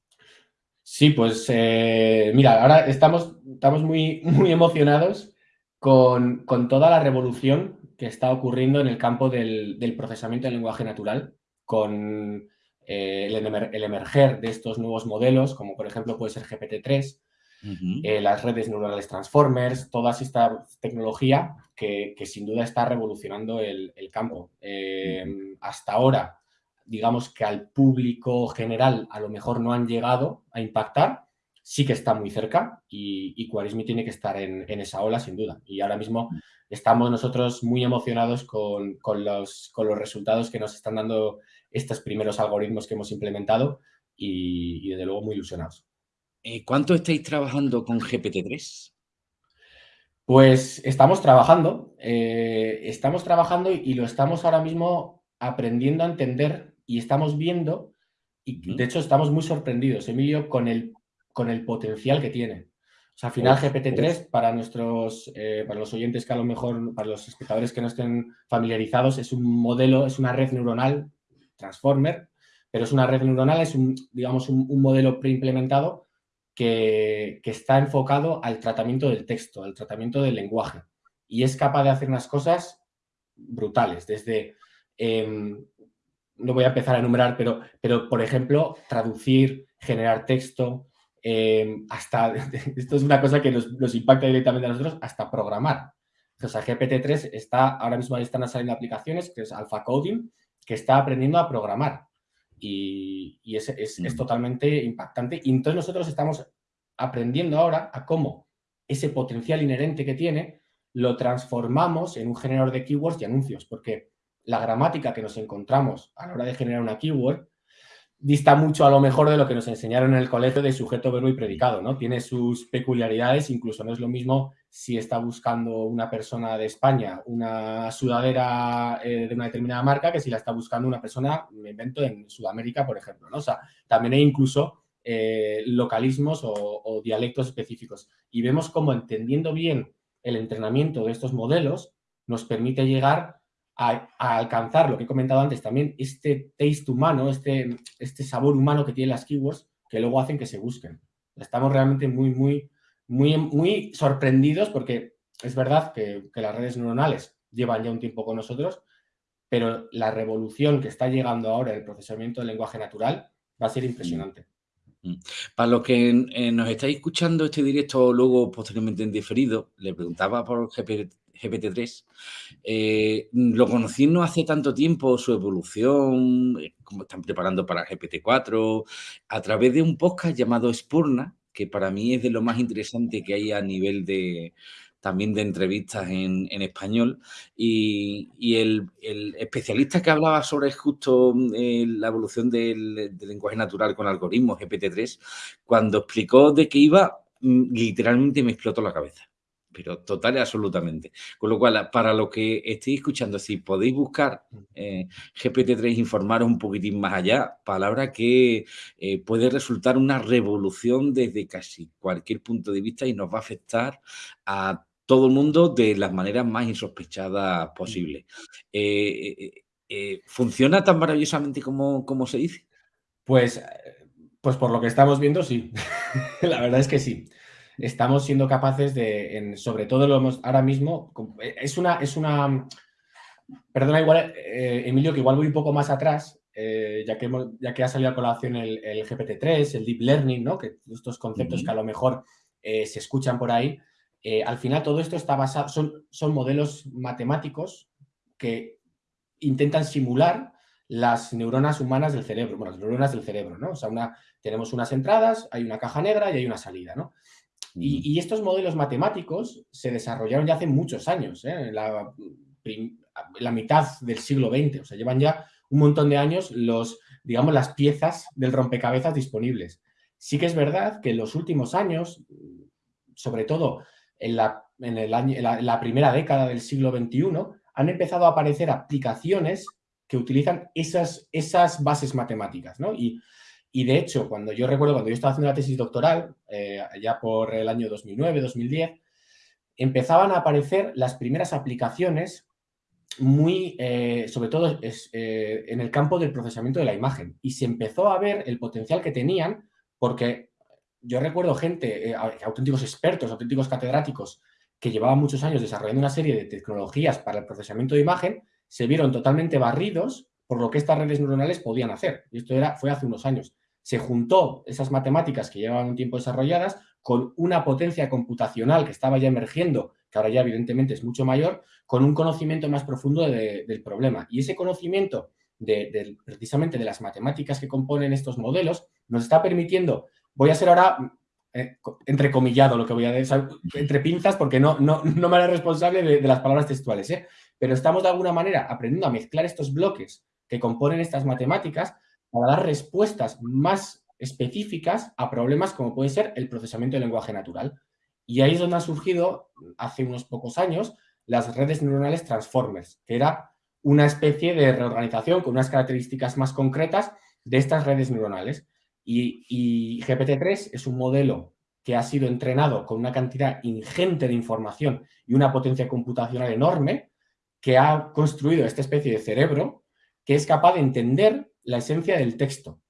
Sí, pues eh, mira, ahora estamos, estamos muy, muy emocionados con, con, toda la revolución que está ocurriendo en el campo del, del procesamiento del lenguaje natural, con eh, el, el, emerger de estos nuevos modelos, como por ejemplo puede ser GPT-3, uh -huh. eh, las redes neuronales transformers, toda esta tecnología que, que sin duda está revolucionando el, el campo. Eh, uh -huh. Hasta ahora, digamos que al público general a lo mejor no han llegado a impactar, sí que está muy cerca y, y Quarismi tiene que estar en, en, esa ola sin duda. Y ahora mismo estamos nosotros muy emocionados con, con, los, con los resultados que nos están dando estos primeros algoritmos que hemos implementado y, y desde luego muy ilusionados. Eh, ¿Cuánto estáis trabajando con GPT-3? Pues estamos trabajando, eh, estamos trabajando y lo estamos ahora mismo aprendiendo a entender y estamos viendo, y de hecho estamos muy sorprendidos, Emilio, con el, con el potencial que tiene. O sea, al final GPT-3, para nuestros, eh, para los oyentes que a lo mejor, para los espectadores que no estén familiarizados, es un modelo, es una red neuronal, Transformer, pero es una red neuronal, es un, digamos, un, un modelo preimplementado que, está enfocado al tratamiento del texto, al tratamiento del lenguaje. Y es capaz de hacer unas cosas brutales, desde, eh, no voy a empezar a enumerar, pero, pero por ejemplo, traducir, generar texto, eh, hasta, *laughs* esto es una cosa que nos, nos, impacta directamente a nosotros, hasta programar. O sea, GPT-3 está, ahora mismo están saliendo aplicaciones, que es Alpha Coding, que está aprendiendo a programar y, y es, es, es, totalmente impactante. Y entonces nosotros estamos aprendiendo ahora a cómo ese potencial inherente que tiene lo transformamos en un generador de keywords y anuncios, porque la gramática que nos encontramos a la hora de generar una keyword dista mucho a lo mejor de lo que nos enseñaron en el colegio de sujeto, verbo y predicado, ¿no? Tiene sus peculiaridades, incluso no es lo mismo si está buscando una persona de España una sudadera eh, de una determinada marca que si la está buscando una persona, me invento, en Sudamérica, por ejemplo, ¿no? O sea, también hay incluso eh, localismos o, dialectos específicos. Y vemos cómo entendiendo bien el entrenamiento de estos modelos nos permite llegar a, a, alcanzar lo que he comentado antes también, este taste humano, este, este sabor humano que tienen las keywords, que luego hacen que se busquen. Estamos realmente muy, muy, muy, sorprendidos porque es verdad que, las redes neuronales llevan ya un tiempo con nosotros, pero la revolución que está llegando ahora en el procesamiento del lenguaje natural va a ser impresionante. Mm. Para los que eh, nos estáis escuchando este directo luego posteriormente en diferido, le preguntaba por GPT, GPT-3. Eh, lo conocí no hace tanto tiempo, su evolución, eh, cómo están preparando para GPT-4, a través de un podcast llamado Spurna, que para mí es de lo más interesante que hay a nivel de, también de entrevistas en, español, y, el, especialista que hablaba sobre justo eh, la evolución del, lenguaje natural con algoritmos, GPT-3, cuando explicó de qué iba, mm, literalmente me explotó la cabeza pero total y absolutamente. Con lo cual, para lo que estéis escuchando, si podéis buscar eh, GPT-3, informaros un poquitín más allá, palabra que eh, puede resultar una revolución desde casi cualquier punto de vista y nos va a afectar a todo el mundo de las maneras más insospechadas posibles. Eh, ¿Funciona tan maravillosamente como, como se dice? Pues, pues por lo que estamos viendo, sí. *laughs* La verdad es que sí estamos siendo capaces de, sobre todo lo hemos, ahora mismo, es una, es una, perdona igual, eh, Emilio, que igual voy un poco más atrás, eh, ya, que ya que ha salido a colación el, GPT-3, el Deep Learning, ¿no? que estos conceptos que a lo mejor eh, se escuchan por ahí, al final todo esto está basado, son, son modelos matemáticos que intentan simular las neuronas humanas del cerebro, bueno, las neuronas del cerebro, ¿no? O sea, una, tenemos unas entradas, hay una caja negra y hay una salida, ¿no? Y, estos modelos matemáticos se desarrollaron ya hace muchos años, ¿eh? en la, la, mitad del siglo XX. O sea, llevan ya un montón de años los, digamos, las piezas del rompecabezas disponibles. Sí que es verdad que en los últimos años, sobre todo en la, en el año, la, primera década del siglo XXI, han empezado a aparecer aplicaciones que utilizan esas, esas bases matemáticas. ¿no? Y y de hecho, cuando yo recuerdo, cuando yo estaba haciendo la tesis doctoral, eh, ya por el año 2009, 2010, empezaban a aparecer las primeras aplicaciones muy, eh, sobre todo eh, en el campo del procesamiento de la imagen. Y se empezó a ver el potencial que tenían porque yo recuerdo gente, auténticos expertos, auténticos catedráticos que llevaban muchos años desarrollando una serie de tecnologías para el procesamiento de imagen, se vieron totalmente barridos por lo que estas redes neuronales podían hacer. Y esto era, fue hace unos años se juntó esas matemáticas que llevaban un tiempo desarrolladas con una potencia computacional que estaba ya emergiendo, que ahora ya evidentemente es mucho mayor, con un conocimiento más profundo del problema. Y ese conocimiento de, precisamente de las matemáticas que componen estos modelos nos está permitiendo, voy a ser ahora eh, entrecomillado lo que voy a decir, entre pinzas porque no, no, no me haré responsable de, las palabras textuales, ¿eh? pero estamos de alguna manera aprendiendo a mezclar estos bloques que componen estas matemáticas para dar respuestas más específicas a problemas como puede ser el procesamiento del lenguaje natural. Y ahí es donde han surgido, hace unos pocos años, las redes neuronales Transformers, que era una especie de reorganización con unas características más concretas de estas redes neuronales. Y, y GPT-3 es un modelo que ha sido entrenado con una cantidad ingente de información y una potencia computacional enorme, que ha construido esta especie de cerebro que es capaz de entender la esencia del texto,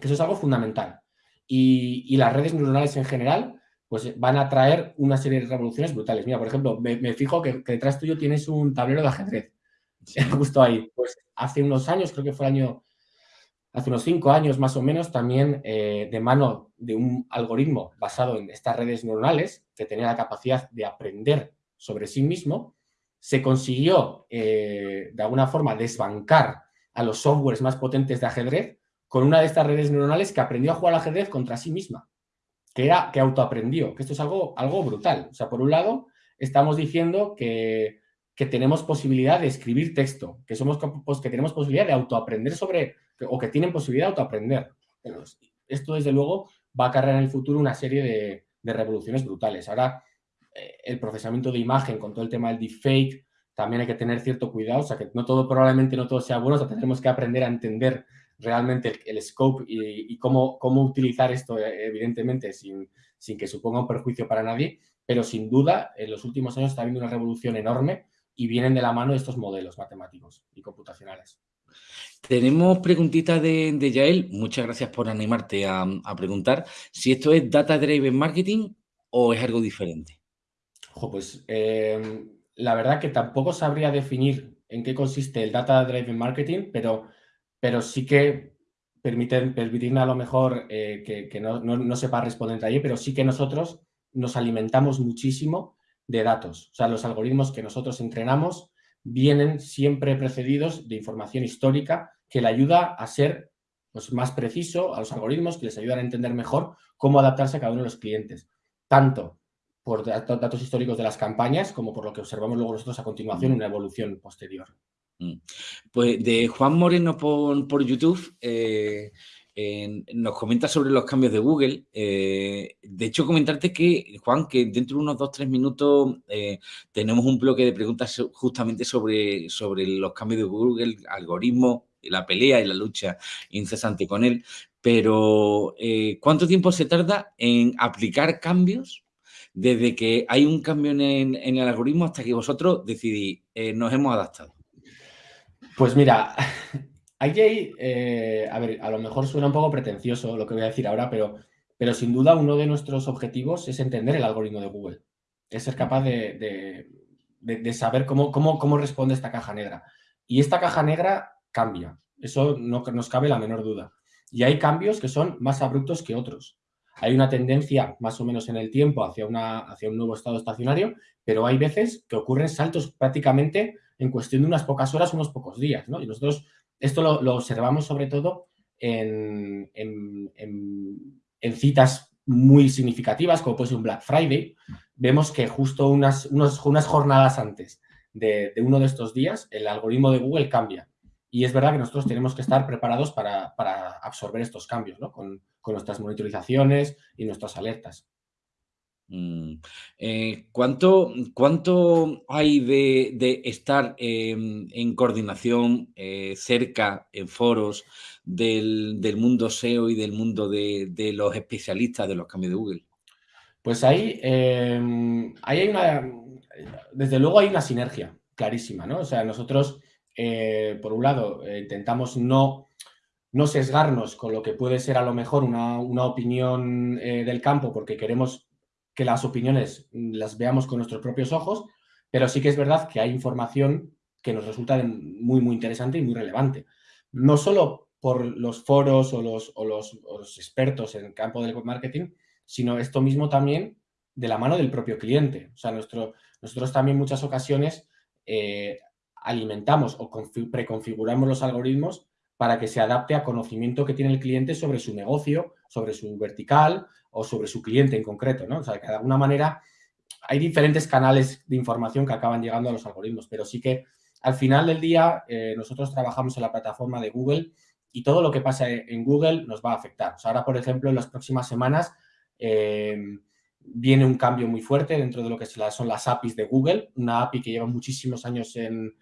que eso es algo fundamental. Y, las redes neuronales en general pues van a traer una serie de revoluciones brutales. Mira, por ejemplo, me, fijo que, detrás tuyo tienes un tablero de ajedrez. *laughs* Justo ahí. Pues hace unos años, creo que fue el año, hace unos cinco años más o menos, también eh, de mano de un algoritmo basado en estas redes neuronales, que tenía la capacidad de aprender sobre sí mismo, se consiguió eh, de alguna forma desbancar a los softwares más potentes de ajedrez con una de estas redes neuronales que aprendió a jugar al ajedrez contra sí misma, que era que autoaprendió, que esto es algo, algo brutal. O sea, por un lado, estamos diciendo que, tenemos posibilidad de escribir texto, que, somos, pues, que tenemos posibilidad de autoaprender sobre, o que tienen posibilidad de autoaprender. esto, desde luego, va a cargar en el futuro una serie de, de revoluciones brutales. Ahora, eh, el procesamiento de imagen con todo el tema del deepfake, también hay que tener cierto cuidado, o sea, que no todo, probablemente no todo sea bueno, o sea, tendremos que aprender a entender realmente el, scope y, cómo, cómo, utilizar esto, eh, evidentemente, sin, sin, que suponga un perjuicio para nadie, pero sin duda, en los últimos años está habiendo una revolución enorme y vienen de la mano de estos modelos matemáticos y computacionales. Tenemos preguntita de, de Yael, muchas gracias por animarte a, a preguntar, si esto es Data Driven Marketing o es algo diferente. Ojo, pues eh, la verdad que tampoco sabría definir en qué consiste el Data Driven Marketing, pero, pero sí que permiten, permitirme a lo mejor eh, que, no, sepa responder ahí, pero sí que nosotros nos alimentamos muchísimo de datos. O sea, los algoritmos que nosotros entrenamos vienen siempre precedidos de información histórica que le ayuda a ser pues, más preciso a los algoritmos, que les ayudan a entender mejor cómo adaptarse a cada uno de los clientes. Tanto por datos históricos de las campañas como por lo que observamos luego nosotros a continuación, una evolución posterior. Mm. Pues de Juan Moreno por, YouTube, eh, nos comenta sobre los cambios de Google. Eh, de hecho, comentarte que, Juan, que dentro de unos dos, tres minutos eh, tenemos un bloque de preguntas justamente sobre, sobre los cambios de Google, algoritmos, la pelea y la lucha incesante con él. Pero, ¿cuánto tiempo se tarda en aplicar cambios desde que hay un cambio en, el algoritmo hasta que vosotros decidís, nos hemos adaptado? Pues mira, *laughs* Ahí, eh, a ver, a lo mejor suena un poco pretencioso lo que voy a decir ahora, pero, pero sin duda uno de nuestros objetivos es entender el algoritmo de Google. Es ser capaz de, saber cómo, cómo, cómo, responde esta caja negra. Y esta caja negra cambia. Eso no nos cabe la menor duda. Y hay cambios que son más abruptos que otros. Hay una tendencia más o menos en el tiempo hacia, un nuevo estado estacionario, pero hay veces que ocurren saltos prácticamente en cuestión de unas pocas horas, unos pocos días. ¿no? Y nosotros esto lo, observamos sobre todo en, citas muy significativas, como puede ser un Black Friday. Vemos que justo unas jornadas antes de, uno de estos días, el algoritmo de Google cambia. Y es verdad que nosotros tenemos que estar preparados para, absorber estos cambios, con, con nuestras monitorizaciones y nuestras alertas. Mm, eh, ¿cuánto, ¿Cuánto hay de, estar en coordinación eh, cerca, en foros del, mundo SEO y del mundo de, los especialistas de los cambios de Google? Pues ahí, em, ahí hay una, desde luego hay una sinergia clarísima, ¿no? O sea, nosotros, eh, por un lado, intentamos no, no sesgarnos con lo que puede ser a lo mejor una, una opinión del campo porque queremos que las opiniones las veamos con nuestros propios ojos, pero sí que es verdad que hay información que nos resulta muy, muy interesante y muy relevante. No solo por los foros o los, los, expertos en el campo del marketing, sino esto mismo también de la mano del propio cliente. O sea, nuestro, nosotros también muchas ocasiones eh, alimentamos o preconfiguramos los algoritmos para que se adapte a conocimiento que tiene el cliente sobre su negocio, sobre su vertical o sobre su cliente en concreto, ¿no? O sea, que de alguna manera hay diferentes canales de información que acaban llegando a los algoritmos, pero sí que al final del día eh, nosotros trabajamos en la plataforma de Google y todo lo que pasa en Google nos va a afectar. Ahora, por ejemplo, en las próximas semanas eh, viene un cambio muy fuerte dentro de lo que son las APIs de Google. Una API que lleva muchísimos años en,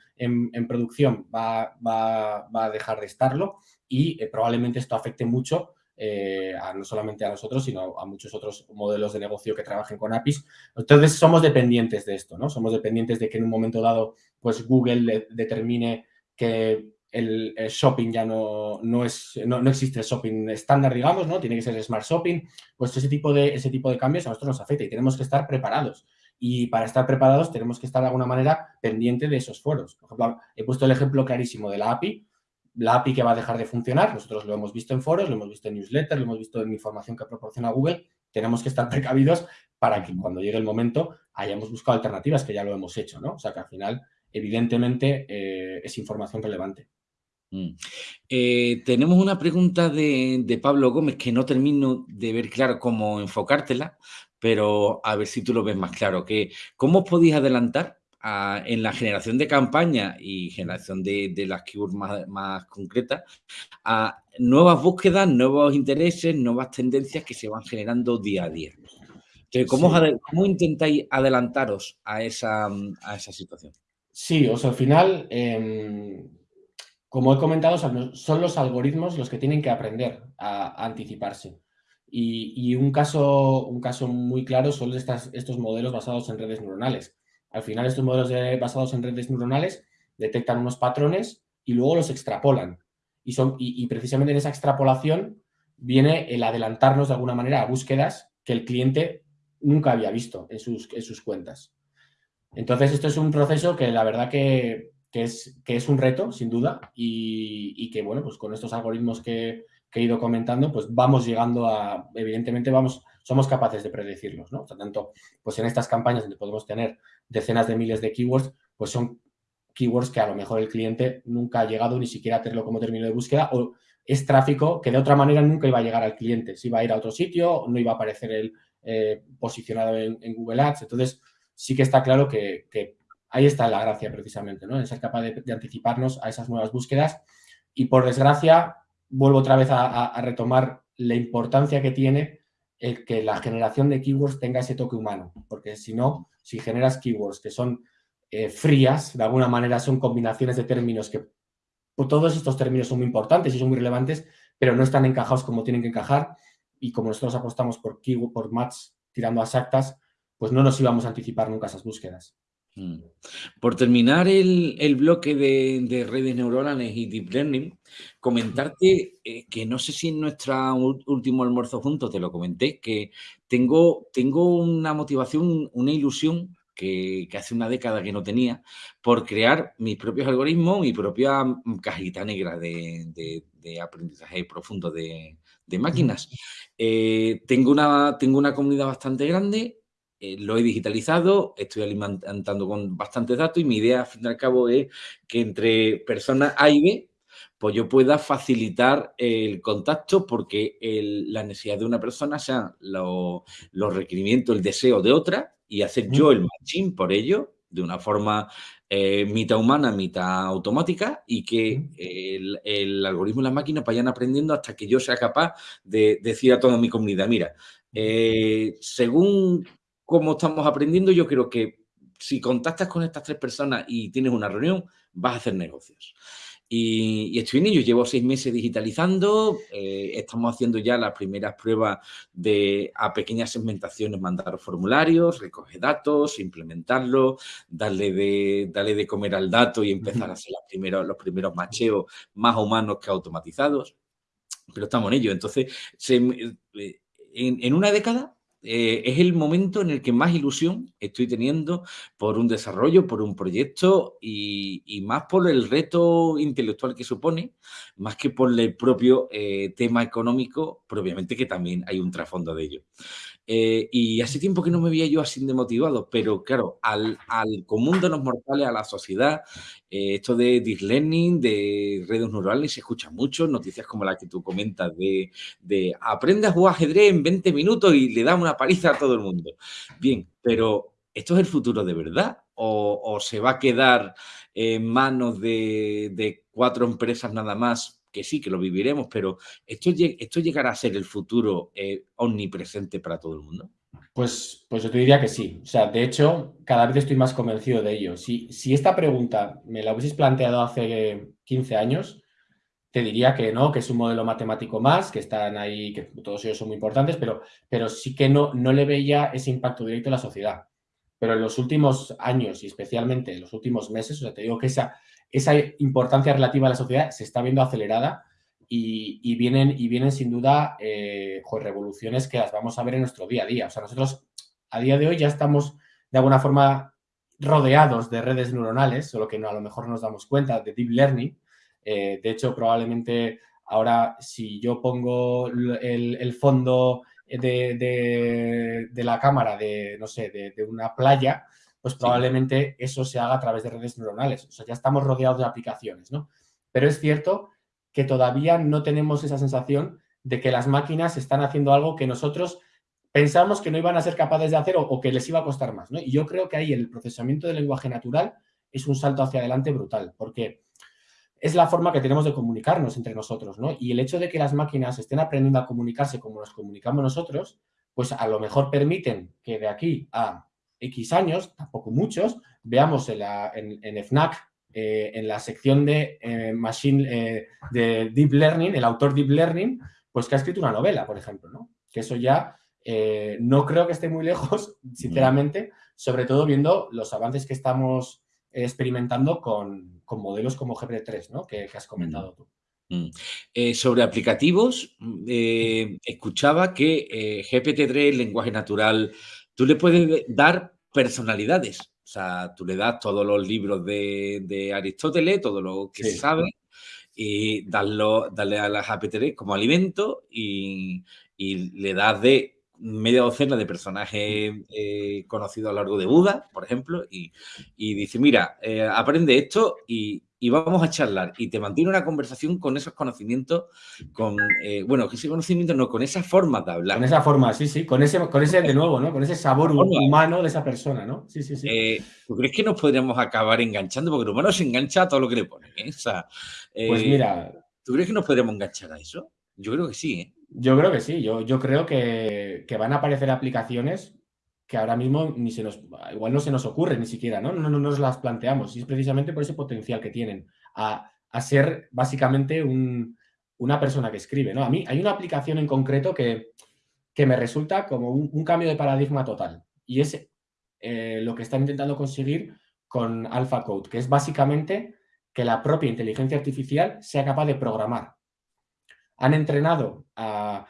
producción va, a dejar de estarlo y eh, probablemente esto afecte mucho eh, no solamente a nosotros, sino a muchos otros modelos de negocio que trabajen con APIs. Entonces, somos dependientes de esto, ¿no? Somos dependientes de que en un momento dado, pues Google determine que el, shopping ya no, no es, no, existe el shopping estándar, digamos, ¿no? Tiene que ser smart shopping. Pues ese tipo, de, ese tipo de cambios a nosotros nos afecta y tenemos que estar preparados. Y para estar preparados tenemos que estar de alguna manera pendiente de esos foros. Por ejemplo, he puesto el ejemplo clarísimo de la API. La API que va a dejar de funcionar, nosotros lo hemos visto en foros, lo hemos visto en newsletters, lo hemos visto en información que proporciona Google. Tenemos que estar precavidos para que cuando llegue el momento hayamos buscado alternativas, que ya lo hemos hecho, ¿no? O sea que al final, evidentemente, eh, es información relevante. Mm. Eh, tenemos una pregunta de, Pablo Gómez que no termino de ver claro cómo enfocártela, pero a ver si tú lo ves más claro. Que, ¿Cómo os podéis adelantar en la generación de campañas y generación de, las keywords más, concretas a nuevas búsquedas, nuevos intereses, nuevas tendencias que se van generando día a día? ¿cómo, intentáis adelantaros a esa, situación? Sí, o sea, al final... Em, como he comentado, son los algoritmos los que tienen que aprender a, anticiparse. Y, un, caso, un caso muy claro son estos modelos basados en redes neuronales. Al final, estos modelos basados en redes neuronales detectan unos patrones y luego los extrapolan. Y, son, y, precisamente en esa extrapolación viene el adelantarnos de alguna manera a búsquedas que el cliente nunca había visto en sus, en sus cuentas. Entonces, esto es un proceso que la verdad que que es, que es un reto, sin duda, y, que, bueno, pues con estos algoritmos que, que he ido comentando, pues vamos llegando a, evidentemente vamos, somos capaces de predecirlos, ¿no? O tanto, pues en estas campañas donde podemos tener decenas de miles de keywords, pues son keywords que a lo mejor el cliente nunca ha llegado ni siquiera a tenerlo como término de búsqueda o es tráfico que de otra manera nunca iba a llegar al cliente. Si iba a ir a otro sitio, no iba a aparecer el eh, posicionado en, Google Ads. Entonces, sí que está claro que, ahí está la gracia precisamente, ¿no? En ser capaz de, anticiparnos a esas nuevas búsquedas. Y por desgracia, vuelvo otra vez a, retomar la importancia que tiene el que la generación de keywords tenga ese toque humano. Porque si no, si generas keywords que son eh, frías, de alguna manera son combinaciones de términos que pues todos estos términos son muy importantes y son muy relevantes, pero no están encajados como tienen que encajar y como nosotros apostamos por keyword, por match tirando a exactas, pues no nos íbamos a anticipar nunca esas búsquedas. Mm. Por terminar el, bloque de, redes neuronales y deep learning, comentarte eh, que no sé si en nuestro último almuerzo juntos te lo comenté, que tengo, tengo una motivación, una ilusión que, hace una década que no tenía, por crear mis propios algoritmos, mi propia cajita negra de, aprendizaje profundo de, máquinas. Eh, tengo, una, tengo una comunidad bastante grande, eh, lo he digitalizado, estoy alimentando con bastantes datos y mi idea, al fin y al cabo, es que entre personas A y B, pues yo pueda facilitar el contacto porque la necesidad de una persona sean los requerimientos, el deseo de otra y hacer yo el matching por ello de una forma eh, mitad humana, mitad automática y que el, algoritmo y las máquinas vayan aprendiendo hasta que yo sea capaz de decir a toda mi comunidad, mira, eh, según cómo estamos aprendiendo, yo creo que si contactas con estas tres personas y tienes una reunión, vas a hacer negocios. Y, estoy en ello, llevo seis meses digitalizando, eh, estamos haciendo ya las primeras pruebas de a pequeñas segmentaciones, mandar formularios, recoger datos, implementarlos, darle de, darle de comer al dato y empezar a hacer los primeros, los primeros macheos más humanos que automatizados. Pero estamos en ello. Entonces, eh, en una década eh, es el momento en el que más ilusión estoy teniendo por un desarrollo, por un proyecto y, más por el reto intelectual que supone, más que por el propio eh, tema económico, propiamente que también hay un trasfondo de ello. Eh, y hace tiempo que no me veía yo así demotivado, pero claro, al, común de los mortales, a la sociedad, eh, esto de deep learning, de redes neurales, se escucha mucho, noticias como la que tú comentas de, de aprende a jugar ajedrez en 20 minutos y le da una paliza a todo el mundo. Bien, pero ¿esto es el futuro de verdad? ¿O, se va a quedar en manos de, de cuatro empresas nada más que sí, que lo viviremos, pero ¿esto, esto llegará a ser el futuro eh, omnipresente para todo el mundo? Pues, pues yo te diría que sí. O sea, de hecho, cada vez estoy más convencido de ello. Si, si esta pregunta me la hubieses planteado hace 15 años, te diría que no, que es un modelo matemático más, que están ahí, que todos ellos son muy importantes, pero, pero sí que no, no le veía ese impacto directo en la sociedad. Pero en los últimos años y especialmente en los últimos meses, o sea, te digo que esa, esa importancia relativa a la sociedad se está viendo acelerada y, vienen, y vienen sin duda eh, revoluciones que las vamos a ver en nuestro día a día. O sea, nosotros a día de hoy ya estamos de alguna forma rodeados de redes neuronales, solo que no, a lo mejor nos damos cuenta de deep learning. Eh, de hecho, probablemente ahora si yo pongo el, fondo de, la cámara de, no sé, de, de una playa, pues probablemente eso se haga a través de redes neuronales. O sea, ya estamos rodeados de aplicaciones, ¿no? Pero es cierto que todavía no tenemos esa sensación de que las máquinas están haciendo algo que nosotros pensamos que no iban a ser capaces de hacer o, que les iba a costar más, ¿no? Y yo creo que ahí el procesamiento del lenguaje natural es un salto hacia adelante brutal, porque es la forma que tenemos de comunicarnos entre nosotros, ¿no? Y el hecho de que las máquinas estén aprendiendo a comunicarse como nos comunicamos nosotros, pues a lo mejor permiten que de aquí a X años, tampoco muchos, veamos en, la, en, FNAC, eh, en la sección de eh, Machine, eh, de Deep Learning, el autor Deep Learning, pues que ha escrito una novela, por ejemplo, ¿no? Que eso ya no creo que esté muy lejos, *laughs* sinceramente, sobre todo viendo los avances que estamos experimentando con, modelos como GPT-3, ¿no? Que, has comentado tú. Mm. sobre aplicativos, escuchaba que GPT-3, lenguaje natural, tú le puedes dar personalidades. O sea, tú le das todos los libros de, Aristóteles, todo lo que se sabe, y darlo, darle a las APT como alimento y, y le das de media docena de personajes eh, conocidos a lo largo de Buda, por ejemplo, y, dice, mira, eh, aprende esto y, vamos a charlar. Y te mantiene una conversación con esos conocimientos, con, eh, bueno, que ese conocimiento no, con esas formas de hablar. Con esa forma, sí, sí, con ese, con ese de nuevo, ¿no? Con ese sabor humano de esa persona, ¿no? Sí, sí, sí. ¿Tú crees que nos podríamos acabar enganchando? Porque el humano se engancha a todo lo que le ponen. pues mira... ¿Tú crees que nos podríamos enganchar a eso? Yo creo que sí, ¿eh? Yo creo que sí, yo, yo creo que, van a aparecer aplicaciones que ahora mismo ni se nos, igual no se nos ocurre ni siquiera, ¿no? No, no, nos las planteamos y es precisamente por ese potencial que tienen a, ser básicamente una persona que escribe, ¿no? A mí hay una aplicación en concreto que, que me resulta como un, cambio de paradigma total y es eh, lo que están intentando conseguir con AlphaCode, que es básicamente que la propia inteligencia artificial sea capaz de programar han entrenado a,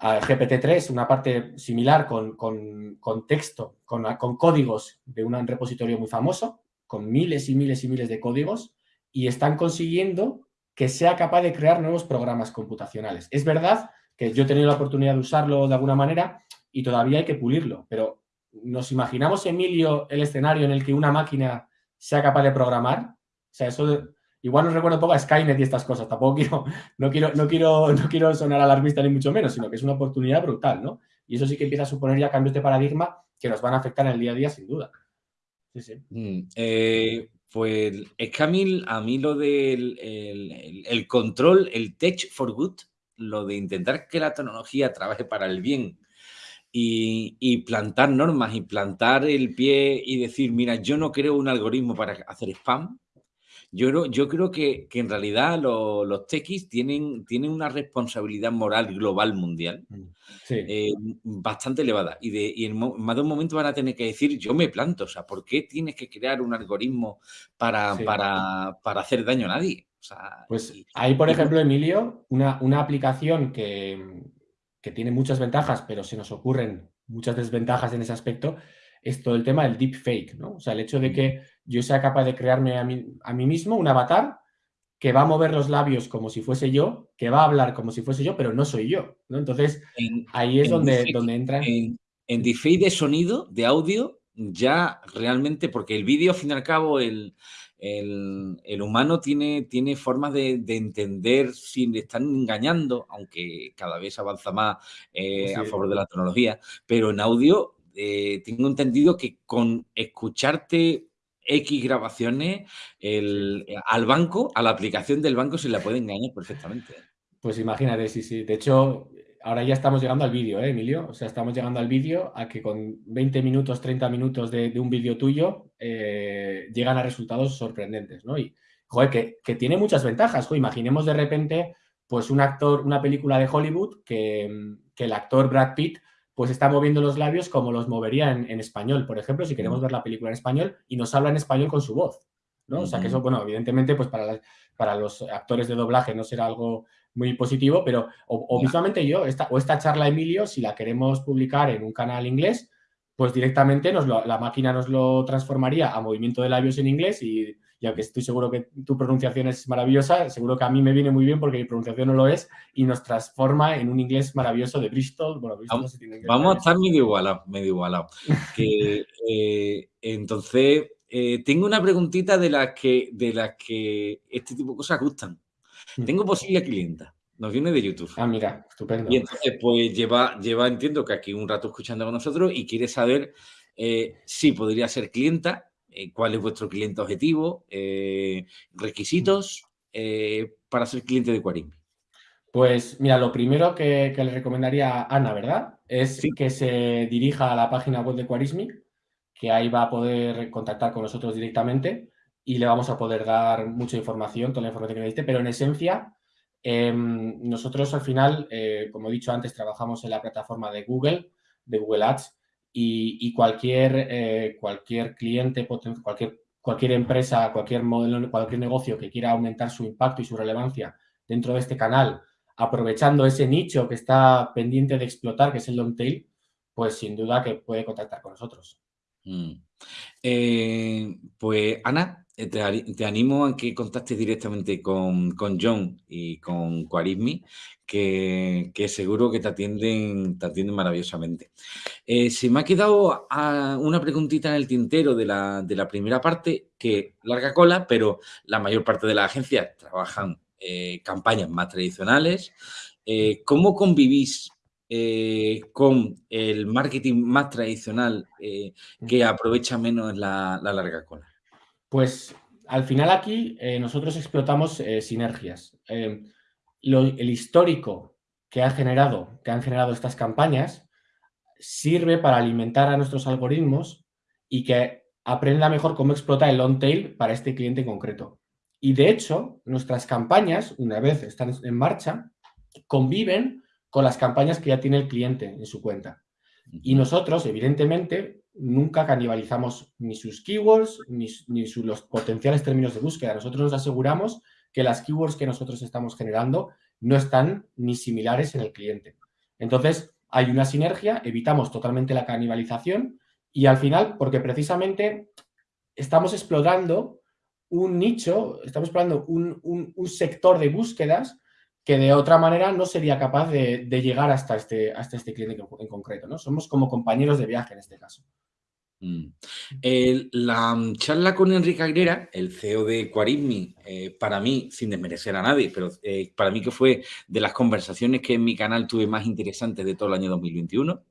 GPT-3, una parte similar con, texto, con, códigos de un repositorio muy famoso, con miles y miles y miles de códigos, y están consiguiendo que sea capaz de crear nuevos programas computacionales. Es verdad que yo he tenido la oportunidad de usarlo de alguna manera y todavía hay que pulirlo, pero ¿nos imaginamos, Emilio, el escenario en el que una máquina sea capaz de programar? O sea, eso Igual nos recuerda un poco a Skynet y estas cosas. Tampoco quiero, no quiero, no quiero, no quiero sonar alarmista ni mucho menos, sino que es una oportunidad brutal, ¿no? Y eso sí que empieza a suponer ya cambios de paradigma que nos van a afectar en el día a día, sin duda. Sí, sí. Mm, eh, pues es que a mí, lo del el, control, el tech for good, lo de intentar que la tecnología trabaje para el bien y, y, plantar normas y plantar el pie y decir, mira, yo no creo un algoritmo para hacer spam, yo creo, yo creo que, en realidad los, los techis tienen, tienen una responsabilidad moral global mundial mm, eh, bastante elevada. Y, de, en más de un momento van a tener que decir, yo me planto, o sea, ¿por qué tienes que crear un algoritmo para, para, hacer daño a nadie? pues hay, por ejemplo, Emilio, una, una aplicación que, que tiene muchas ventajas, pero se nos ocurren muchas desventajas en ese aspecto, es todo el tema del deepfake, ¿no? O sea, el hecho de que yo sea capaz de crearme a mí, a mí mismo un avatar que va a mover los labios como si fuese yo, que va a hablar como si fuese yo, pero no soy yo, ¿no? Entonces, ahí es donde, donde entra... En, en de sonido, de audio, ya realmente, porque el vídeo, al fin y al cabo, el, el, humano tiene, tiene formas de, entender si le están engañando, aunque cada vez avanza más eh, a favor de la tecnología, pero en audio eh, tengo entendido que con escucharte X grabaciones, el, al banco, a la aplicación del banco se la puede engañar perfectamente. Pues imagínate, sí, sí. De hecho, ahora ya estamos llegando al vídeo, ¿eh, Emilio? O sea, estamos llegando al vídeo a que con 20 minutos, 30 minutos de, un vídeo tuyo eh, llegan a resultados sorprendentes, ¿no? Y, joder, que, que tiene muchas ventajas. imaginemos de repente, pues un actor, una película de Hollywood que, que el actor Brad Pitt pues está moviendo los labios como los movería en, español. Por ejemplo, si queremos ver la película en español y nos habla en español con su voz. ¿no? O sea que eso, bueno, evidentemente, pues para, para los actores de doblaje no será algo muy positivo, pero o, yo, esta, o esta charla, Emilio, si la queremos publicar en un canal inglés, pues directamente nos la máquina nos lo transformaría a movimiento de labios en inglés y y aunque estoy seguro que tu pronunciación es maravillosa, seguro que a mí me viene muy bien porque mi pronunciación no lo es y nos transforma en un inglés maravilloso de Bristol. vamos, a estar medio igualados, medio igualado. *laughs* Eh, entonces, eh, tengo una preguntita de las que, de las que este tipo de cosas gustan. Mm. Tengo posible clienta. Nos viene de YouTube. Ah, mira, estupendo. Y entonces, pues lleva, lleva, entiendo que aquí un rato escuchando con nosotros y quiere saber eh, si podría ser clienta eh, cuál es vuestro cliente objetivo, eh, requisitos eh, para ser cliente de Quarim. Pues mira, lo primero que, le recomendaría a Ana, ¿verdad? Es que se dirija a la página web de Quarismi, que ahí va a poder contactar con nosotros directamente y le vamos a poder dar mucha información, toda la información que necesite, pero en esencia, em, nosotros al final, como he dicho antes, trabajamos en la plataforma de Google, de Google Ads, y, cualquier, eh, cualquier cliente, cualquier, cualquier empresa, cualquier modelo, cualquier negocio que quiera aumentar su impacto y su relevancia dentro de este canal, aprovechando ese nicho que está pendiente de explotar, que es el long tail, pues sin duda que puede contactar con nosotros. Mm. Eh, pues Ana, eh, te, animo a que contactes directamente con, John y con Quarismi, que, seguro que te atienden, te atienden maravillosamente. Eh, se me ha quedado una preguntita en el tintero de la, de la, primera parte, que larga cola, pero la mayor parte de las agencias trabajan campañas más tradicionales. ¿Cómo convivís eh, con el marketing más tradicional eh, que aprovecha menos la, larga cola? Pues al final aquí eh, nosotros explotamos sinergias. el histórico que, ha generado, que han generado estas campañas sirve para alimentar a nuestros algoritmos y que aprenda mejor cómo explota el long tail para este cliente en concreto. Y de hecho, nuestras campañas, una vez están en marcha, conviven con las campañas que ya tiene el cliente en su cuenta. Y nosotros, evidentemente, nunca canibalizamos ni sus keywords ni, los potenciales términos de búsqueda. Nosotros nos aseguramos que las keywords que nosotros estamos generando no están ni similares en el cliente. Entonces, hay una sinergia, evitamos totalmente la canibalización y al final, porque precisamente estamos explorando un nicho, estamos explorando un sector de búsquedas que de otra manera no sería capaz de, llegar hasta este, hasta este cliente en, concreto. ¿no? Somos como compañeros de viaje en este caso. Mm. la mm, charla con Enrique Aguilera, el CEO de Quarismi, eh, para mí, sin desmerecer a nadie, pero eh, para mí que fue de las conversaciones que en mi canal tuve más interesantes de todo el año 2021.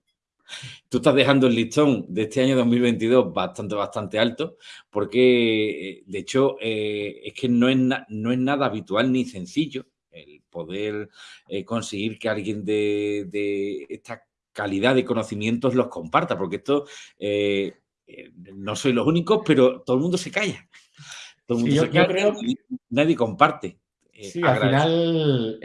Tú estás dejando el listón de este año 2022 bastante, bastante alto, porque eh, de hecho es que no es, no es nada habitual ni sencillo el poder eh, conseguir que alguien de, esta calidad de conocimientos los comparta, porque esto eh, eh, no soy los únicos, pero todo el mundo se calla. Todo el mundo se calla, nadie, comparte. sí, al final,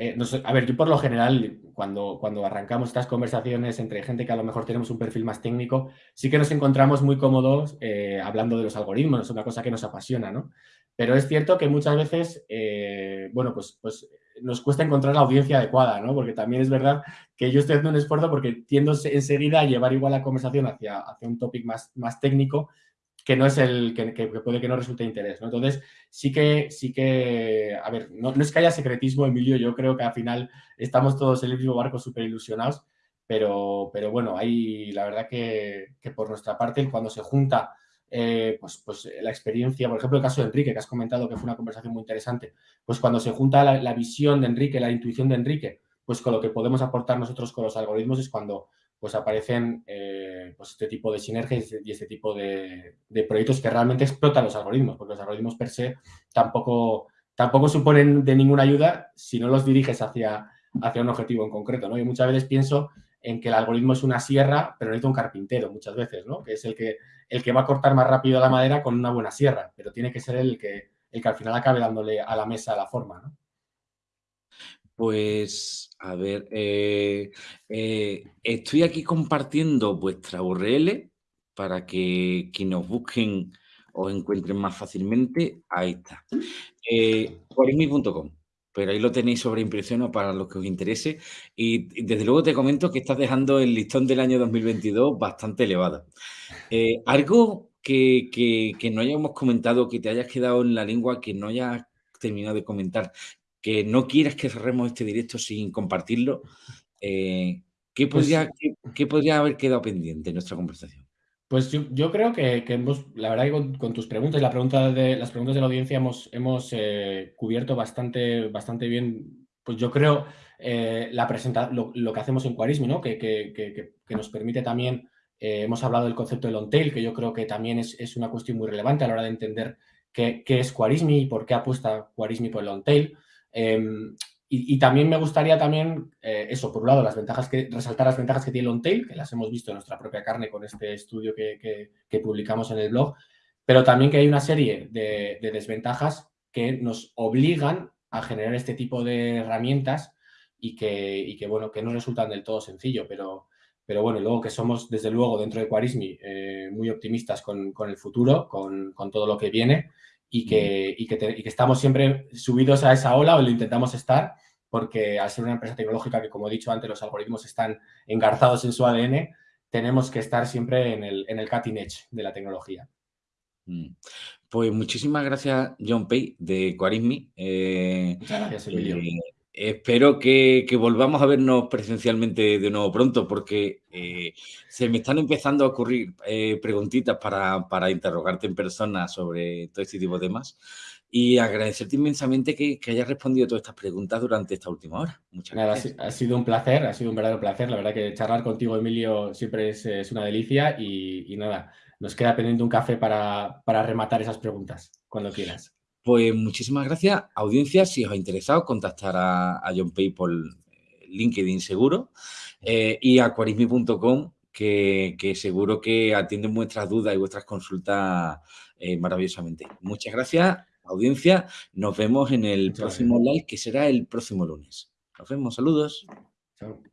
a ver, yo por lo general, cuando, cuando arrancamos estas conversaciones entre gente que a lo mejor tenemos un perfil más técnico, sí que nos encontramos muy cómodos hablando de los algoritmos, es una cosa que nos apasiona, ¿no? Pero es cierto que muchas veces, bueno, pues, pues nos cuesta encontrar la audiencia adecuada, ¿no? Porque también es verdad que yo estoy haciendo un esfuerzo porque tiendo enseguida a llevar igual la conversación hacia, hacia un topic más, más técnico que no es el que, puede que no resulte de interés, ¿no? Entonces, sí que, sí que, a ver, no, es que haya secretismo, Emilio, yo creo que al final estamos todos en el mismo barco súper ilusionados, pero, pero bueno, hay, la verdad que, que por nuestra parte, cuando se junta eh, pues, pues eh, la experiencia, por ejemplo, el caso de Enrique, que has comentado que fue una conversación muy interesante, pues cuando se junta la, visión de Enrique, la intuición de Enrique, pues con lo que podemos aportar nosotros con los algoritmos es cuando pues aparecen eh, pues este tipo de sinergias y este tipo de, proyectos que realmente explotan los algoritmos, porque los algoritmos per se tampoco, tampoco suponen de ninguna ayuda si no los diriges hacia, hacia un objetivo en concreto, ¿no? Y muchas veces pienso en que el algoritmo es una sierra, pero necesita un carpintero muchas veces, ¿no? Que es el que, el que va a cortar más rápido la madera con una buena sierra, pero tiene que ser el que, el que al final acabe dándole a la mesa la forma, ¿no? Pues, a ver, eh, eh, estoy aquí compartiendo vuestra URL para que quienes nos busquen os encuentren más fácilmente. Ahí está. Eh, pero ahí lo tenéis sobre impresión para los que os interese. Y, desde luego te comento que estás dejando el listón del año 2022 bastante elevado. Eh, algo que, no hayamos comentado, que te hayas quedado en la lengua, que no hayas terminado de comentar, que no quieras que cerremos este directo sin compartirlo, eh, ¿qué, pues podría, qué podría haber quedado pendiente en nuestra conversación? Pues yo, creo que, hemos, la verdad que con, tus preguntas, la pregunta de, las preguntas de la audiencia hemos, eh, cubierto bastante, bastante bien, pues yo creo, eh, la lo, lo, que hacemos en Quarismi, ¿no? que, que, nos permite también, eh, hemos hablado del concepto de long tail, que yo creo que también es, una cuestión muy relevante a la hora de entender qué, es Quarismi y por qué apuesta Quarismi por el long tail. Y, también me gustaría también, eh, eso, por un lado, las ventajas que, resaltar las ventajas que tiene Long Tail, que las hemos visto en nuestra propia carne con este estudio que, publicamos en el blog, pero también que hay una serie de, desventajas que nos obligan a generar este tipo de herramientas y que, que, bueno, que no resultan del todo sencillo, pero, pero bueno, luego que somos, desde luego, dentro de Quarismi, eh, muy optimistas con, el futuro, con, con, todo lo que viene y que, y que, estamos siempre subidos a esa ola o lo intentamos estar, porque al ser una empresa tecnológica que, como he dicho antes, los algoritmos están engarzados en su ADN, tenemos que estar siempre en el, en el cutting edge de la tecnología. Mm. Pues muchísimas gracias, John Pay, de Quarismi. Eh, Muchas gracias, Emilio. Eh, espero que, volvamos a vernos presencialmente de nuevo pronto, porque eh, se me están empezando a ocurrir preguntitas para, para, interrogarte en persona sobre todo este tipo de temas. Y agradecerte inmensamente que, que, hayas respondido todas estas preguntas durante esta última hora. Muchas gracias. Ha, sido un placer, ha sido un verdadero placer. La verdad que charlar contigo, Emilio, siempre es, es una delicia y, y, nada, nos queda pendiente un café para, para rematar esas preguntas, cuando quieras. Pues muchísimas gracias. Audiencia, si os ha interesado, contactar a, a John Pay por LinkedIn seguro eh, y a quarismi.com que, que, seguro que atienden vuestras dudas y vuestras consultas eh, maravillosamente. Muchas gracias audiencia. Nos vemos en el próximo live, que será el próximo lunes. Nos vemos. Saludos. Chao.